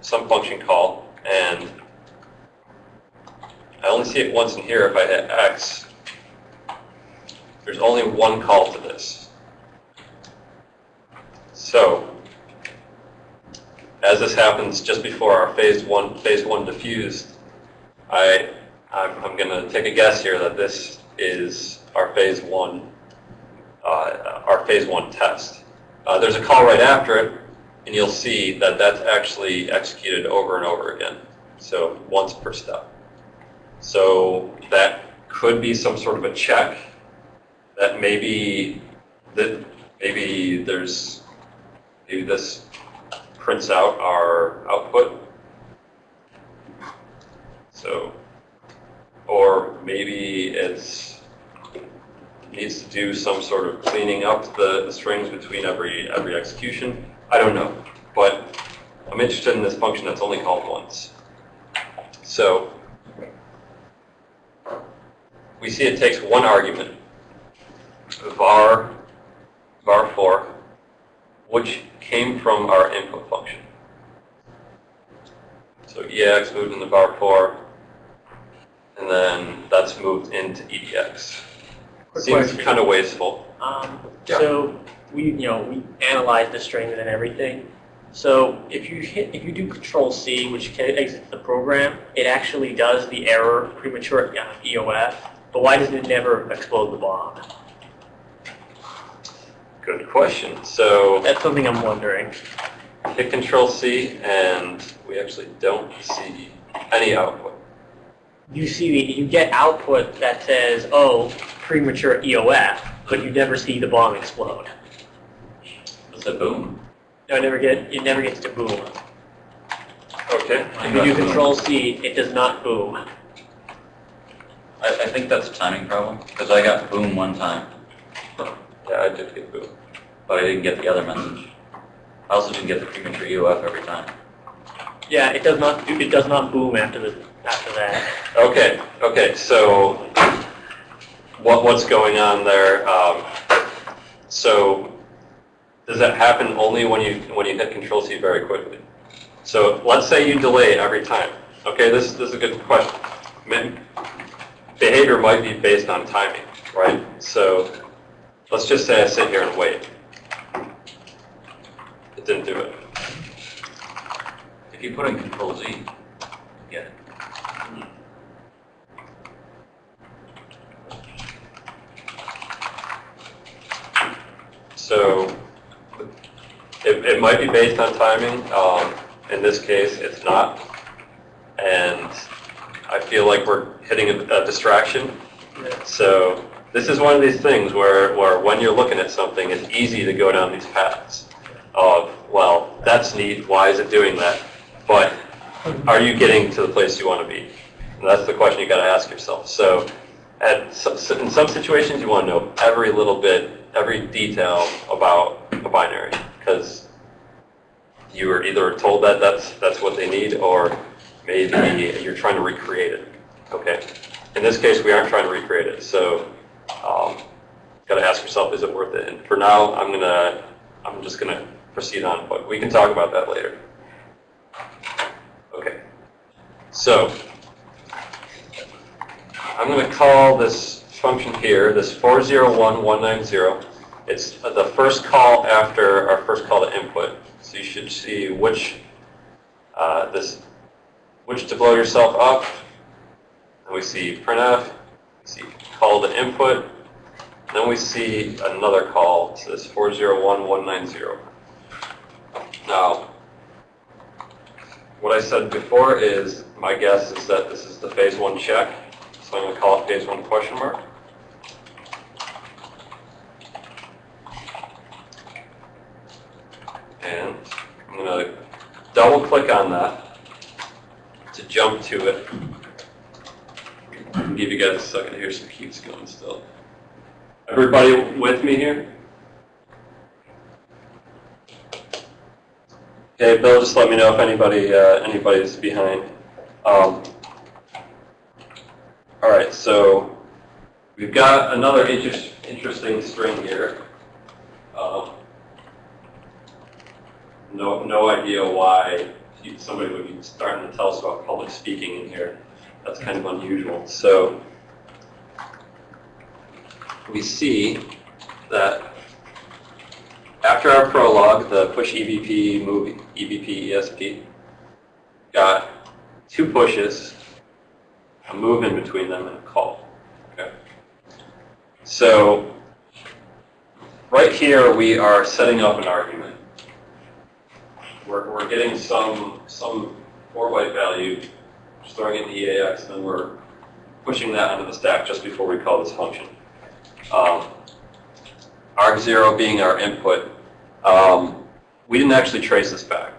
some function call, and I only see it once in here if I hit X. There's only one call to this. So, as this happens just before our phase one, phase one diffused, I, I'm, I'm going to take a guess here that this is our phase one, uh, our phase one test. Uh, there's a call right after it, and you'll see that that's actually executed over and over again. So once per step. So that could be some sort of a check that maybe that maybe there's maybe this prints out our output. So, or maybe it's needs to do some sort of cleaning up the, the strings between every every execution. I don't know, but I'm interested in this function that's only called once. So we see it takes one argument, var var4, which came from our input function. So EAX moved into var4, and then that's moved into EDX.
Quick
Seems
question.
kind of wasteful.
Um,
Yeah.
so we, you know, we analyze the strings and everything. So if you hit, if you do Control C, which exits the program, it actually does the error premature uh, EOF. But why doesn't it never explode the bomb?
Good question. So
That's something I'm wondering.
hit Control C, and we actually don't see any output.
You see, the, you get output that says, "Oh, premature EOF," but you never see the bomb explode.
It's a boom.
No, it never get, it never gets to boom.
Okay.
If you do Control C, it does not boom.
I, I think that's a timing problem, because I got boom one time,
Yeah, I did get boom.
but I didn't get the other message. I also didn't get the premature EOF every time.
Yeah, it does not. It does not boom after the after that.
Okay, okay, so what, what's going on there? Um, so does that happen only when you, when you hit Control C very quickly? So let's say you delay every time. Okay, this, this is a good question. Behavior might be based on timing, right? So let's just say I sit here and wait. It didn't do it.
If you put in Control Z, you get it.
So it, it might be based on timing. Um, in this case, it's not. And I feel like we're hitting a, a distraction. So this is one of these things where, where when you're looking at something, it's easy to go down these paths of, well, that's neat, why is it doing that? But are you getting to the place you want to be? And that's the question you got to ask yourself. So at in some situations, you want to know every little bit, every detail about a binary because you were either told that that's that's what they need, or maybe you're trying to recreate it. Okay. In this case, we aren't trying to recreate it, so um, got to ask yourself, is it worth it? And for now, I'm gonna I'm just gonna proceed on, but we can talk about that later. Okay. So I'm going to call this function here, this 401190. It's the first call after our first call to input. So you should see which uh, this which to blow yourself up then we see printf, we see call to input, then we see another call, it this 401190. Now, what I said before is, my guess is that this is the phase one check, so I'm going to call it phase one question mark. And I'm going to double click on that to jump to it. Give you guys a second here, so it keeps going still. Everybody with me here? Okay, Bill, just let me know if anybody, uh, anybody's behind. Um, all right, so we've got another interest, interesting string here. Um, no, no idea why somebody would be starting to tell us about public speaking in here. That's kind of unusual. So we see that after our prologue, the push EBP, move EBP, ESP, got two pushes, a move in between them, and a call. Okay. So right here, we are setting up an argument. We're, we're getting some, some 4 byte value, storing it in the EAX, and then we're pushing that onto the stack just before we call this function. Um, arg0 being our input. Um, we didn't actually trace this back.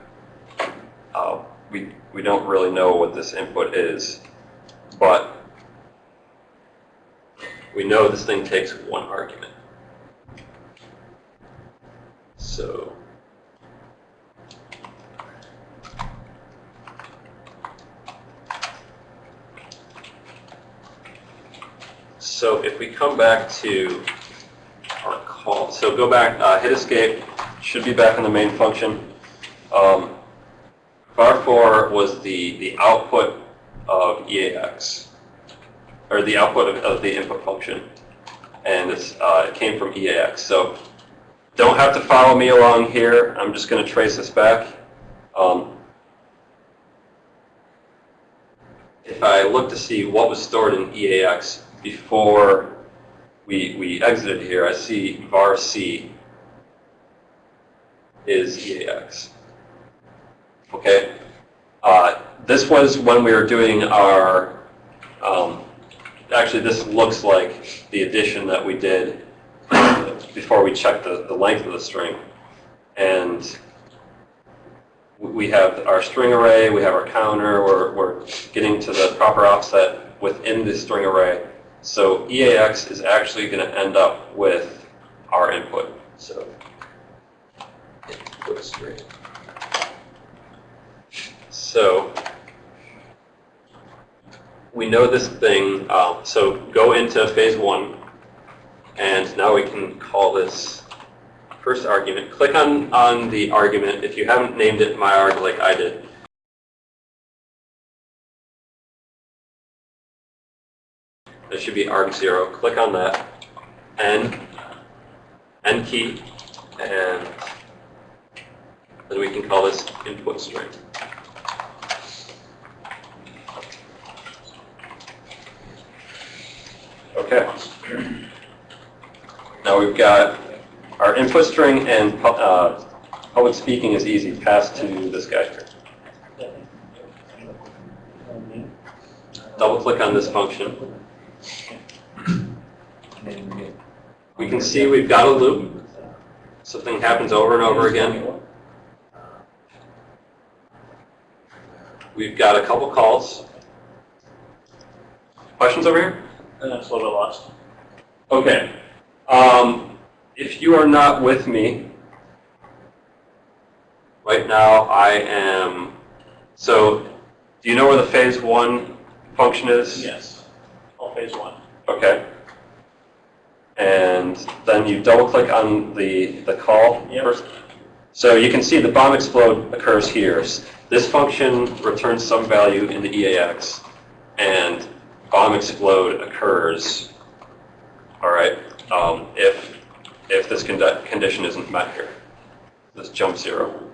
Uh, we, we don't really know what this input is, but we know this thing takes one argument. So So if we come back to our call, so go back, uh, hit escape, should be back in the main function. Um, var4 was the, the output of EAX, or the output of, of the input function, and uh, it came from EAX. So don't have to follow me along here. I'm just going to trace this back. Um, if I look to see what was stored in EAX before we, we exited here, I see var c is EAX. Okay? Uh, this was when we were doing our, um, actually this looks like the addition that we did before we checked the, the length of the string. And we have our string array, we have our counter, we're, we're getting to the proper offset within the string array. So EAX is actually going to end up with our input. So input string. So we know this thing. Um, so go into phase one, and now we can call this first argument. Click on, on the argument. If you haven't named it myarg like I did, should be arg0. Click on that. N, N key, and then we can call this input string. Okay. Now we've got our input string and uh, public speaking is easy, Pass to this guy here. Double click on this function. We can see we've got a loop. Something happens over and over again. We've got a couple calls. Questions over here?
And that's a little bit lost.
Okay. Um, if you are not with me, right now I am, so do you know where the phase one function is?
Yes. All phase one.
Okay. And then you double click on the, the call.
Yep.
So you can see the bomb explode occurs here. This function returns some value in the EAX, and bomb explode occurs, all right, um, if, if this condi- condition isn't met here, this jump zero.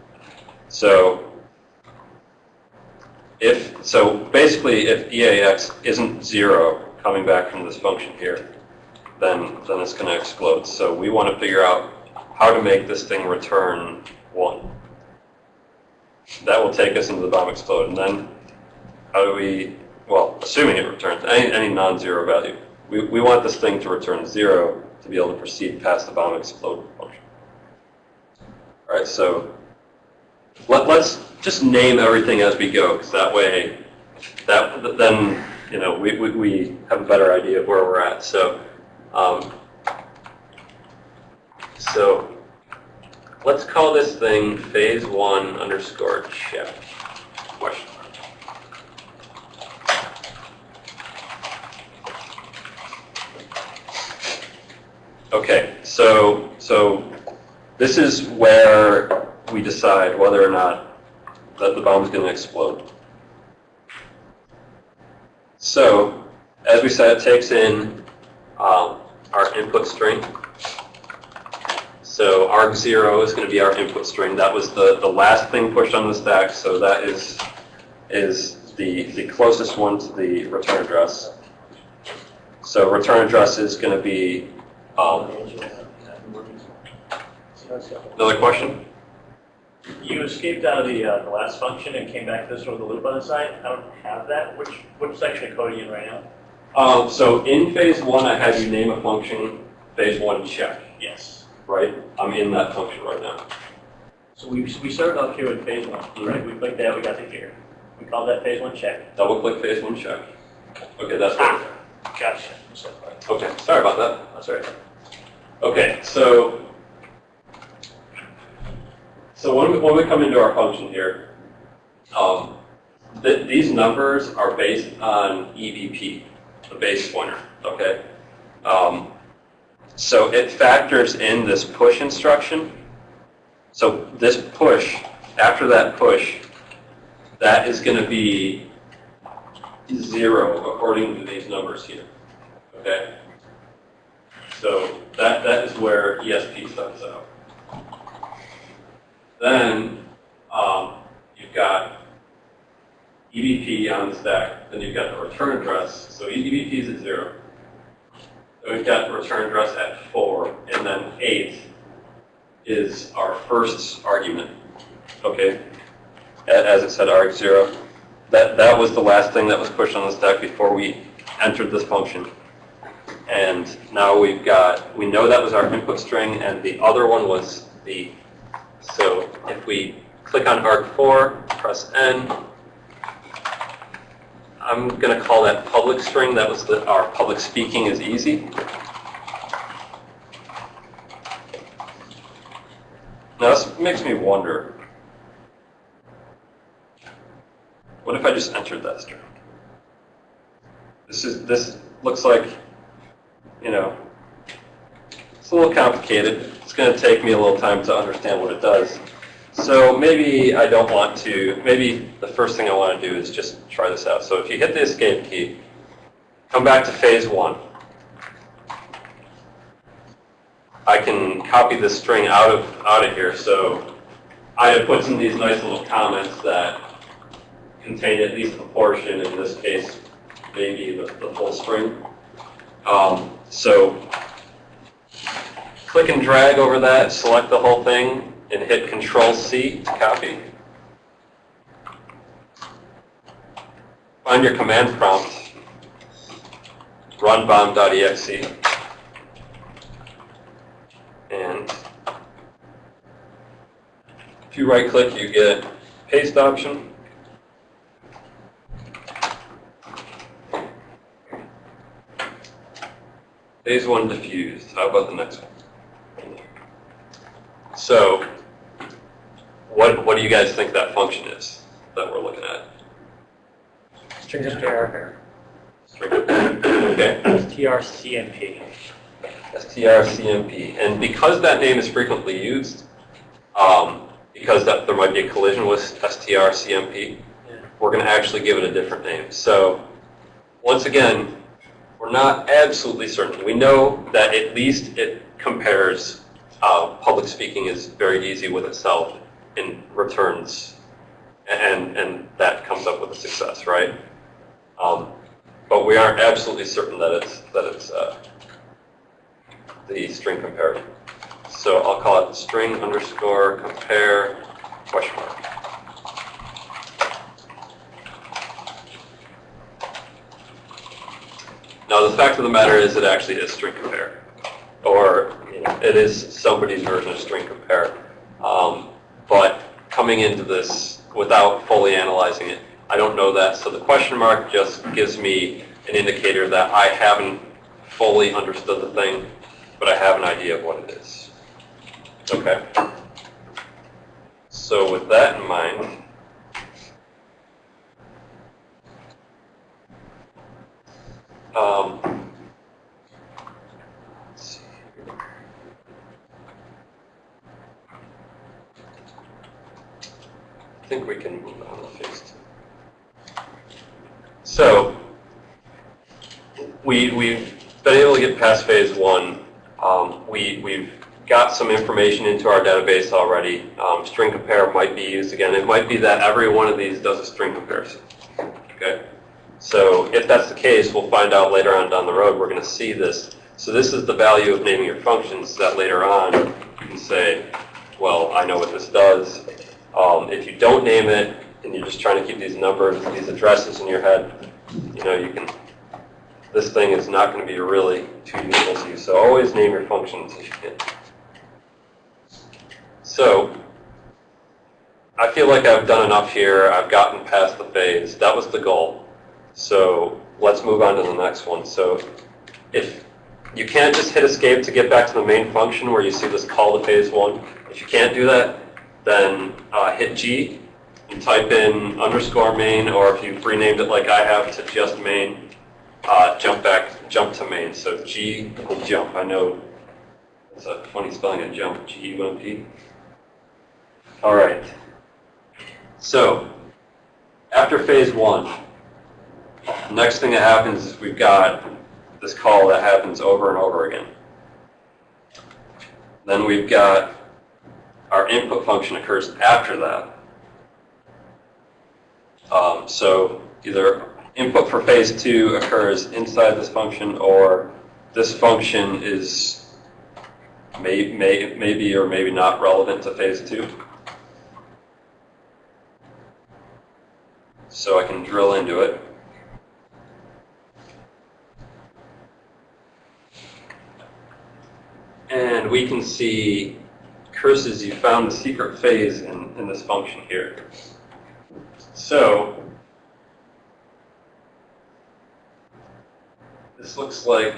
So if, so basically, if EAX isn't zero coming back from this function here, then, then it's going to explode. So we want to figure out how to make this thing return one. That will take us into the bomb explode. And then how do we, well, assuming it returns any, any non-zero value, we, we want this thing to return zero to be able to proceed past the bomb explode function. All right, so let, let's just name everything as we go, because that way, that then you know we, we, we have a better idea of where we're at. So, um, so let's call this thing phase one underscore check question mark. Okay, so so this is where we decide whether or not that the bomb is going to explode. So, as we said, it takes in um, our input string. So arg0 is going to be our input string. That was the, the last thing pushed on the stack, so that is, is the, the closest one to the return address. So return address is going to be, um, another question?
You escaped out of the, uh, the last function and came back to this with a loop on the side. I don't have that. Which, which section of code are you in right now?
Um, so in phase one, I had you name a function, phase one check,
Yes.
right? I'm in that function right now.
So we, we started off here with phase one, right? We clicked that, we got to here. We called that phase one check.
Double click phase one check. Okay, that's what,
Gotcha.
okay, sorry about that.
That's all right.
Okay, so, so when we, when we come into our function here, um, th- these numbers are based on EBP, the base pointer, okay? Um, so it factors in this push instruction. So this push, after that push, that is going to be zero according to these numbers here, okay? So that, that is where ESP starts out. Then um, you've got EBP on the stack, then you've got the return address. So EBP is at zero. Then we've got the return address at four, and then eight is our first argument. Okay, as it said, arg0. That, that was the last thing that was pushed on the stack before we entered this function. And now we've got, we know that was our input string, and the other one was the, so if we click on arg4, press N, I'm going to call that public string. That was the, our public speaking is easy. Now this makes me wonder, what if I just entered that string? This is, this looks like you know, it's a little complicated. It's going to take me a little time to understand what it does. So maybe I don't want to, maybe the first thing I want to do is just try this out. So if you hit the escape key, come back to phase one. I can copy this string out of, out of here. So I have put some of these nice little comments that contain at least a portion, in this case, maybe the, the full string. Um, so click and drag over that, select the whole thing, and hit Control C to copy. Find your command prompt, run bomb.exe, and if you right click, you get paste option. Phase one diffused. How about the next one? So, what what do you guys think that function is that we're looking at?
String str
Okay.
strcmp.
strcmp. And because that name is frequently used, um, because that there might be a collision with strcmp, we're going to actually give it a different name. So, once again, we're not absolutely certain. We know that at least it compares uh, public speaking is very easy with itself and returns and, and that comes up with a success, right? Um, but we aren't absolutely certain that it's, that it's uh, the string compare. So I'll call it string underscore compare question mark. Now, the fact of the matter is it actually is string compare. Or you know, it is somebody's version of string compare. Um, but coming into this without fully analyzing it, I don't know that. So the question mark just gives me an indicator that I haven't fully understood the thing, but I have an idea of what it is. Okay. So with that in mind, um, let's see here. I think we can move on to phase two. So, we, we've been able to get past phase one. Um, we, we've got some information into our database already. Um, string compare might be used again. It might be that every one of these does a string comparison. Okay? So if that's the case, we'll find out later on down the road. We're going to see this. So this is the value of naming your functions that later on you can say, well, I know what this does. Um, if you don't name it and you're just trying to keep these numbers, these addresses in your head, you know, you can, this thing is not going to be really too useful to you. So always name your functions if you can. So I feel like I've done enough here. I've gotten past the phase. That was the goal. So let's move on to the next one. So if you can't just hit escape to get back to the main function where you see this call to phase one. If you can't do that, then uh, hit G and type in underscore main, or if you've renamed it like I have to just main, uh, jump back, jump to main. So G will jump. I know it's a funny spelling of jump, G-U-M-P. All right. So after phase one, next thing that happens is we've got this call that happens over and over again. Then we've got our input function occurs after that. Um, so either input for phase two occurs inside this function or this function is may, may, maybe or maybe not relevant to phase two. So I can drill into it. And we can see curses you found the secret phase in, in this function here. So this looks like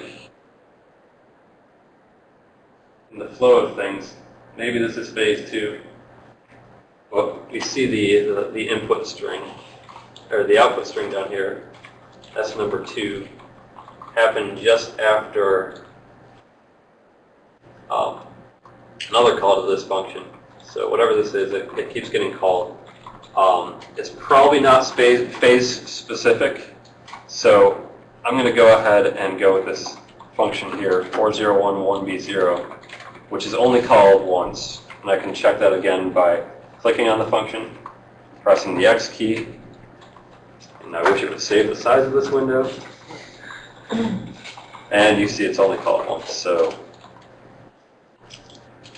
in the flow of things, maybe this is phase two. Well, we see the, the, the input string, or the output string down here. That's number two. Happened just after um, another call to this function. So whatever this is, it, it keeps getting called. Um, it's probably not phase, phase specific, so I'm going to go ahead and go with this function here, 4011b0, which is only called once. And I can check that again by clicking on the function, pressing the X key, and I wish it would save the size of this window. And you see it's only called once. So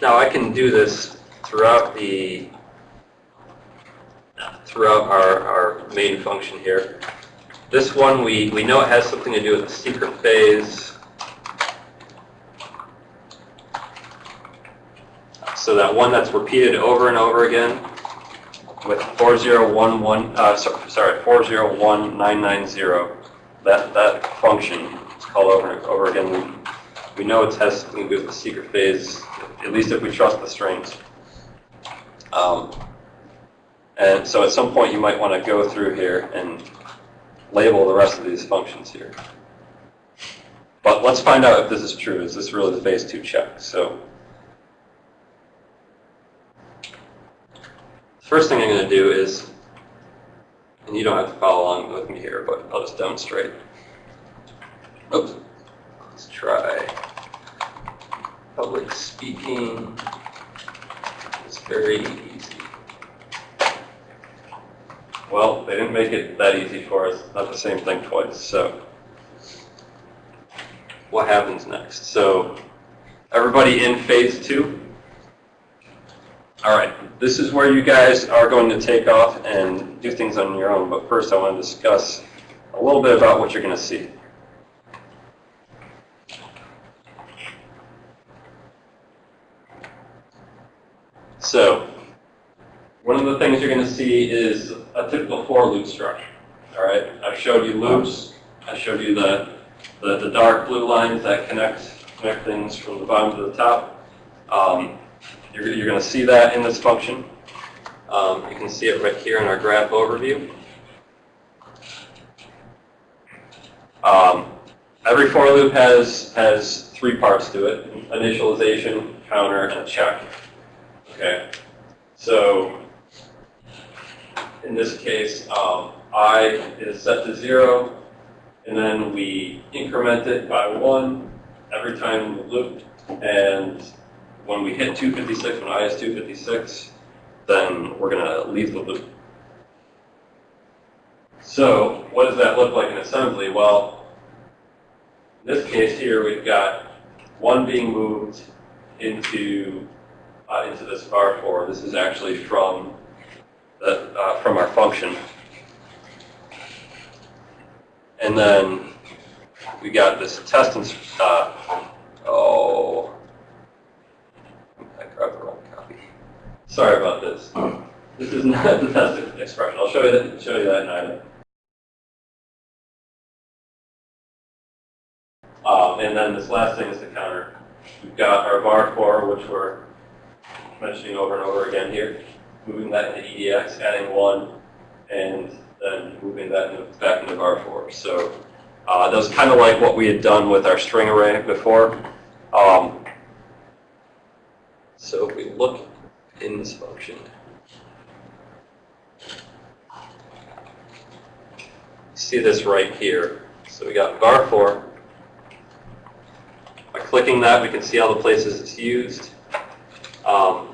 now I can do this throughout the throughout our, our main function here. This one, we, we know it has something to do with the secret phase. So that one that's repeated over and over again with 4011, uh, sorry, 401990, that, that function is called over and over again. We, we know it has something to do with the secret phase, at least if we trust the strings. Um, and so at some point you might want to go through here and label the rest of these functions here. But let's find out if this is true. Is this really the phase two check? So first thing I'm going to do is, and you don't have to follow along with me here, but I'll just demonstrate. Oops. Let's try public speaking. is very easy. Well, they didn't make it that easy for us, not the same thing twice, so. What happens next? So, everybody in phase two? All right, this is where you guys are going to take off and do things on your own, but first I want to discuss a little bit about what you're going to see. So, one of the things you're going to see is a typical for loop structure. All right, I've showed you loops. I showed you the, the, the dark blue lines that connect, connect things from the bottom to the top. Um, you're, you're going to see that in this function. Um, you can see it right here in our graph overview. Um, every for loop has, has three parts to it, initialization, counter, and check. Okay, so in this case, um, i is set to zero, and then we increment it by one every time we loop, and when we hit 256, when i is 256, then we're going to leave the loop. So what does that look like in assembly? Well, in this case here, we've got one being moved into uh, into this var4. This is actually from the, uh, from our function. And then we got this test and uh, oh, I grabbed the wrong copy. Sorry about this. This is not the test expression. I'll show you that. Show you that in item. Um, and then this last thing is the counter. We've got our var4, which we're mentioning over and over again here, moving that into EDX, adding one, and then moving that back into var4. So uh, that was kind of like what we had done with our string array before. Um, so if we look in this function, see this right here. So we got var4. By clicking that, we can see all the places it's used. Um,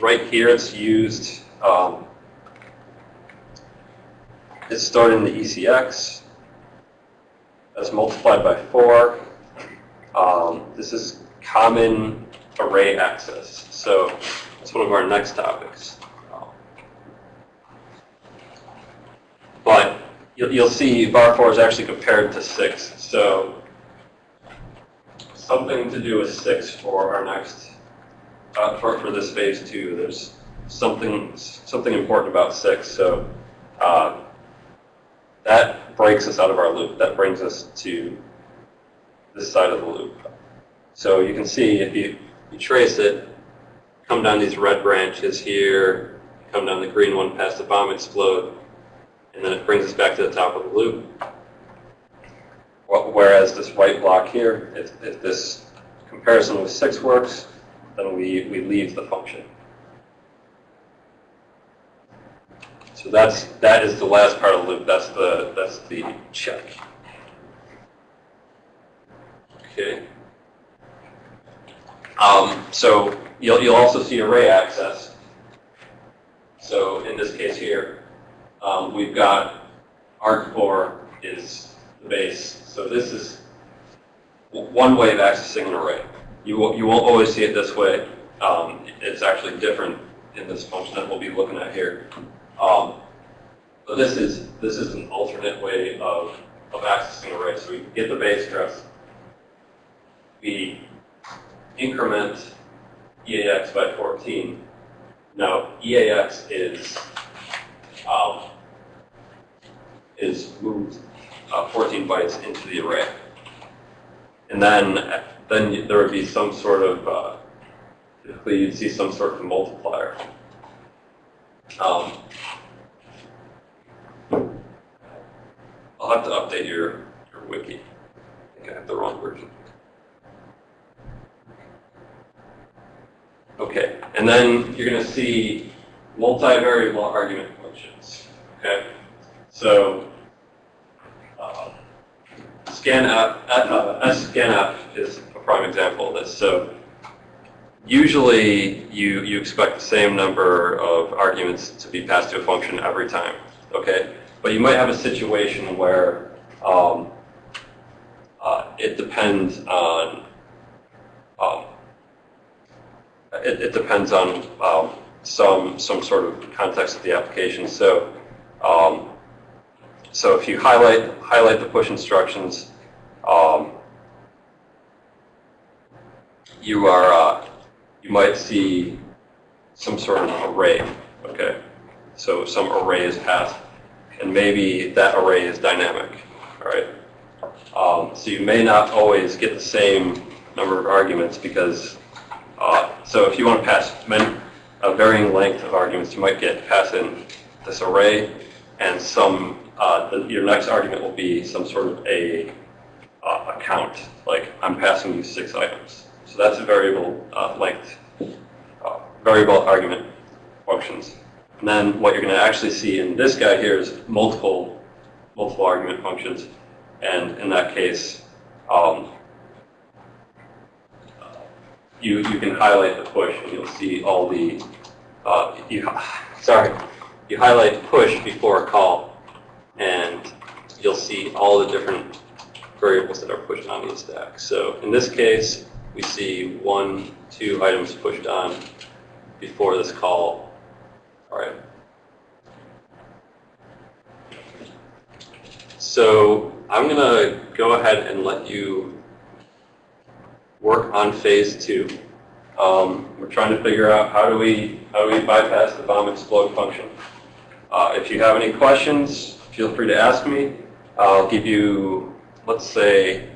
right here, it's used, um, it's stored in the ECX. That's multiplied by 4. Um, this is common array access. So that's one of our next topics. But you'll, you'll see var4 is actually compared to 6. So something to do with 6 for our next uh, for, for this phase two, there's something something important about six. So uh, that breaks us out of our loop. That brings us to this side of the loop. So you can see if you, you trace it, come down these red branches here, come down the green one past the bomb explode, and then it brings us back to the top of the loop. Whereas this white block here, if, if this comparison with 6 works, then we, we leave the function. So that's that is the last part of the loop. That's the that's the check. Okay. Um, so you'll you'll also see array access. So in this case here, um, we've got arg4 is the base. So this is one way of accessing an array. You, will, you won't always see it this way. Um, it's actually different in this function that we'll be looking at here. Um, but this is this is an alternate way of, of accessing array. So we get the base address. We increment EAX by 14. Now EAX is um, is moved uh, 14 bytes into the array. And then then there would be some sort of, uh, typically you'd see some sort of multiplier. Um, I'll have to update your, your wiki. I think I have the wrong version. Okay, and then you're going to see multivariable argument functions. Okay, so uh, scanf, uh, scanf is prime example of this. So usually you, you expect the same number of arguments to be passed to a function every time. okay? But you might have a situation where um, uh, it depends on, um, it, it depends on um, some, some sort of context of the application. So, um, so if you highlight, highlight the push instructions, um, you are, uh, you might see some sort of array, okay? So some array is passed, and maybe that array is dynamic, all right? Um, so you may not always get the same number of arguments because, uh, so if you want to pass many, a varying length of arguments, you might get pass in this array, and some, uh, the, your next argument will be some sort of a, uh, a count, like I'm passing you six items. So that's a variable uh, length, uh, variable argument functions. And then what you're going to actually see in this guy here is multiple, multiple argument functions. And in that case, um, you, you can highlight the push and you'll see all the, uh, you, sorry, you highlight push before a call and you'll see all the different variables that are pushed on the stack. So in this case, we see one, two items pushed on before this call. All right. So I'm going to go ahead and let you work on phase two. Um, we're trying to figure out how do we how do we bypass the bomb explode function. Uh, if you have any questions, feel free to ask me. I'll give you, let's say,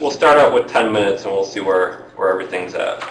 we'll start out with 10 minutes and we'll see where, where everything's at.